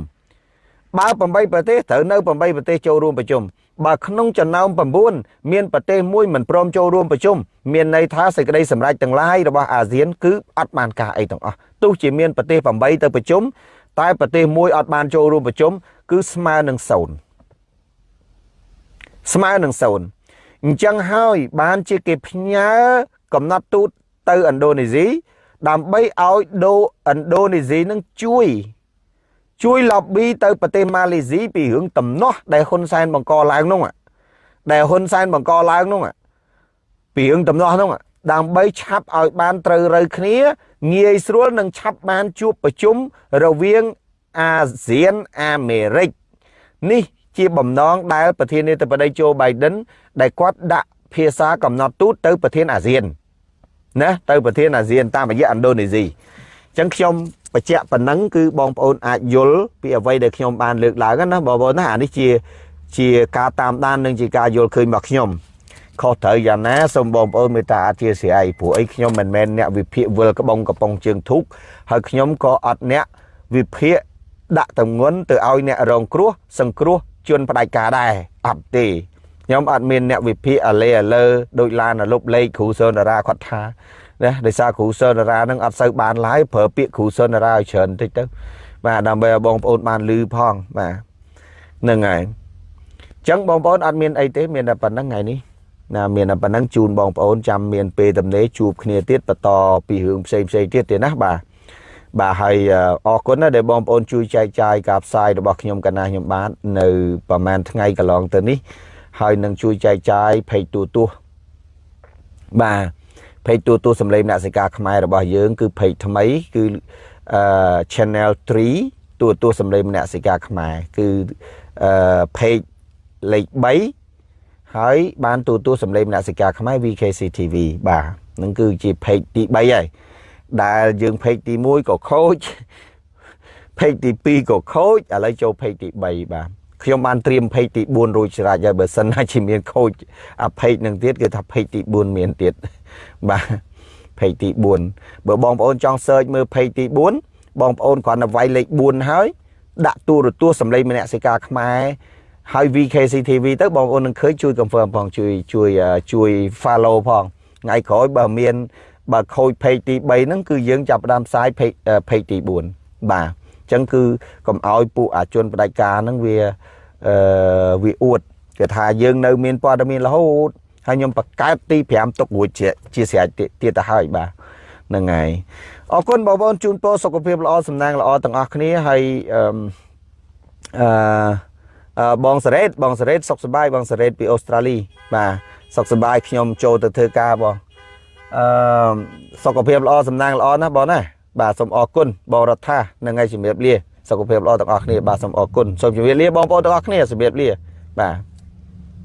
Speaker 1: បើ8ប្រទេសត្រូវនៅ8ប្រទេសចូលរួមប្រជុំ បើក្នុងចំណោម9មានប្រទេសមួយមិនព្រមចូលរួមប្រជុំមានន័យថាសេចក្តីសម្រេចទាំងឡាយរបស់អាស៊ានគឺអត់បានការអីទាំងអស់ទោះជាមានប្រទេស8ទៅប្រជុំតែប្រទេសមួយអត់បានចូលរួមប្រជុំគឺស្មើនឹង0ស្មើនឹង0អញ្ចឹងហើយបានជាគេផ្ញើកំណត់ទូតទៅឥណ្ឌូនេស៊ីដើម្បីឲ្យដូឥណ្ឌូនេស៊ីនឹងជួយ ជួយ lobby ទៅប្រទេសម៉ាឡេស៊ីពីរឿងតំណោះដែលហ៊ុនសែនបង្កឡើងនោះដែលហ៊ុនសែនបង្កឡើងនោះពីរឿងតំណោះនោះដើម្បីឆាប់ឲ្យបានត្រូវរើគ្នាងាយស្រួលនឹងឆាប់បានជួបប្រជុំរវាងអាស៊ានអាមេរិកនេះជាបំណងដែលប្រធានាធិបតីโจ Biden ដែលគាត់ដាក់ភាសាកំណត់ទូតទៅប្រធានអាស៊ានណាទៅប្រធានអាស៊ានតាមរយៈឥណ្ឌូនេស៊ីអញ្ចឹងខ្ញុំ បញ្ជាក់ប៉ុណ្ណឹងគឺបងប្អូនអាចយល់ពីអ្វីដែលខ្ញុំបានលើកឡើងណាបងប្អូនណាអានេះជាជាការតាមដាននិងជាការយល់ឃើញរបស់ខ្ញុំខុសត្រូវយ៉ាងណាសូមបងប្អូនមេត្តាអធិស្ឋានព្រោះអីខ្ញុំមិនមែនអ្នកវិភាគវិលក្បងកំប៉ុងជើងធូកហើយខ្ញុំក៏អត់អ្នកវិភាគដាក់តម្ងន់ទៅឲ្យអ្នករងគ្រោះសង្គ្រោះជនផ្ដាច់ការដែរអត់ទេខ្ញុំអត់មានអ្នកវិភាគអាលេអាលើដូចឡានលុបលេខគ្រូសនរាគាត់ថា ណាដោយសារគ្រូសនារានឹងអត់សូវបានឡើយប្រើពាក្យគ្រូសនារាឲ្យច្រើនបន្តិចទៅបាទដើម្បីឲ្យបងប្អូនបានលឺផងបាទហ្នឹងហើយអញ្ចឹងបងប្អូនអត់មានអីទេមានតែប៉ុណ្្នឹងថ្ងៃនេះណាមានតែប៉ុណ្្នឹងជូនបងប្អូនចាំមានពេលទំនេរជួបគ្នាទៀតបន្តពីរឿងផ្សេងផ្សេងទៀតទៀតណាបាទបាទហើយអរគុណណាដែលបងប្អូនជួយចែកចាយការផ្សាយរបស់ខ្ញុំកណាខ្ញុំបាទនៅប្រហែលថ្ងៃកន្លងទៅនេះហើយនឹងជួយចែកចាយផេកទូទាស់បាទ เพจទូទស្សន៍សម្លេងអ្នកសិកាខ្មែររបស់យើង គឺเพจថ្មីគឺអឺ channel 3ទូទស្សន៍សម្លេងអ្នកសិកាខ្មែរគឺអឺ page លេខ3ហើយបានទូទស្សន៍សម្លេងអ្នកសិកាខ្មែរ VKC TV បាទនឹងគឺជា page ទី3ហើយដែលយើង page ទី1ក៏ខូច page ទី2ក៏ខូចឥឡូវចូល page ទី3បាទខ្ញុំបានត្រៀមពេកទី4រួចស្រេចហើយបើសិនណាជាមានខូចអាពេកនឹងទៀតគឺថាពេកទី4មានទៀត បាទពេកទី4បើបងប្អូនចង់សើចមើលពេកទី4បងប្អូនគ្រាន់តែវាយលេខ4ហើយដាក់ទូរទស្សន៍សម្លេងមនសិការខ្មែរហើយ VKCTV ទៅបងប្អូននឹងឃើញជួយ confirm ផងជួយជួយជួយ follow ផងថ្ងៃក្រោយបើមានបើខូច page ទី3ហ្នឹងគឺយើងចាប់ផ្ដើមផ្សាយ page page ទី4បាទចឹងគឺកុំឲ្យពួកអាជនបដិការហ្នឹងវាអឺវាអួតគេថាយើងនៅមានព័ត៌មានរហូត ហើយខ្ញុំបង្កើតទី5ទុករួចជាជាស្រេចទៀតទៅហើយបាទហ្នឹងហើយអរគុណបងប្អូនជូនពរសុខភាពល្អសំណាងល្អទាំងអស់គ្នាហើយអឺអឺអឺបងសារ៉េតបងសារ៉េតសុខសប្បាយបងសារ៉េតពីអូស្ត្រាលីបាទសុខសប្បាយខ្ញុំចូលទៅធ្វើការបងអឺសុខភាពល្អសំណាងល្អណាស់បងណាបាទសូមអរគុណបងរដ្ឋានឹងឲ្យជំរាបលាសុខភាពល្អទាំងអស់គ្នាបាទសូមអរគុណសូមជម្រាបលាបងប្អូនទាំងអស់គ្នាជំរាបលាបាទ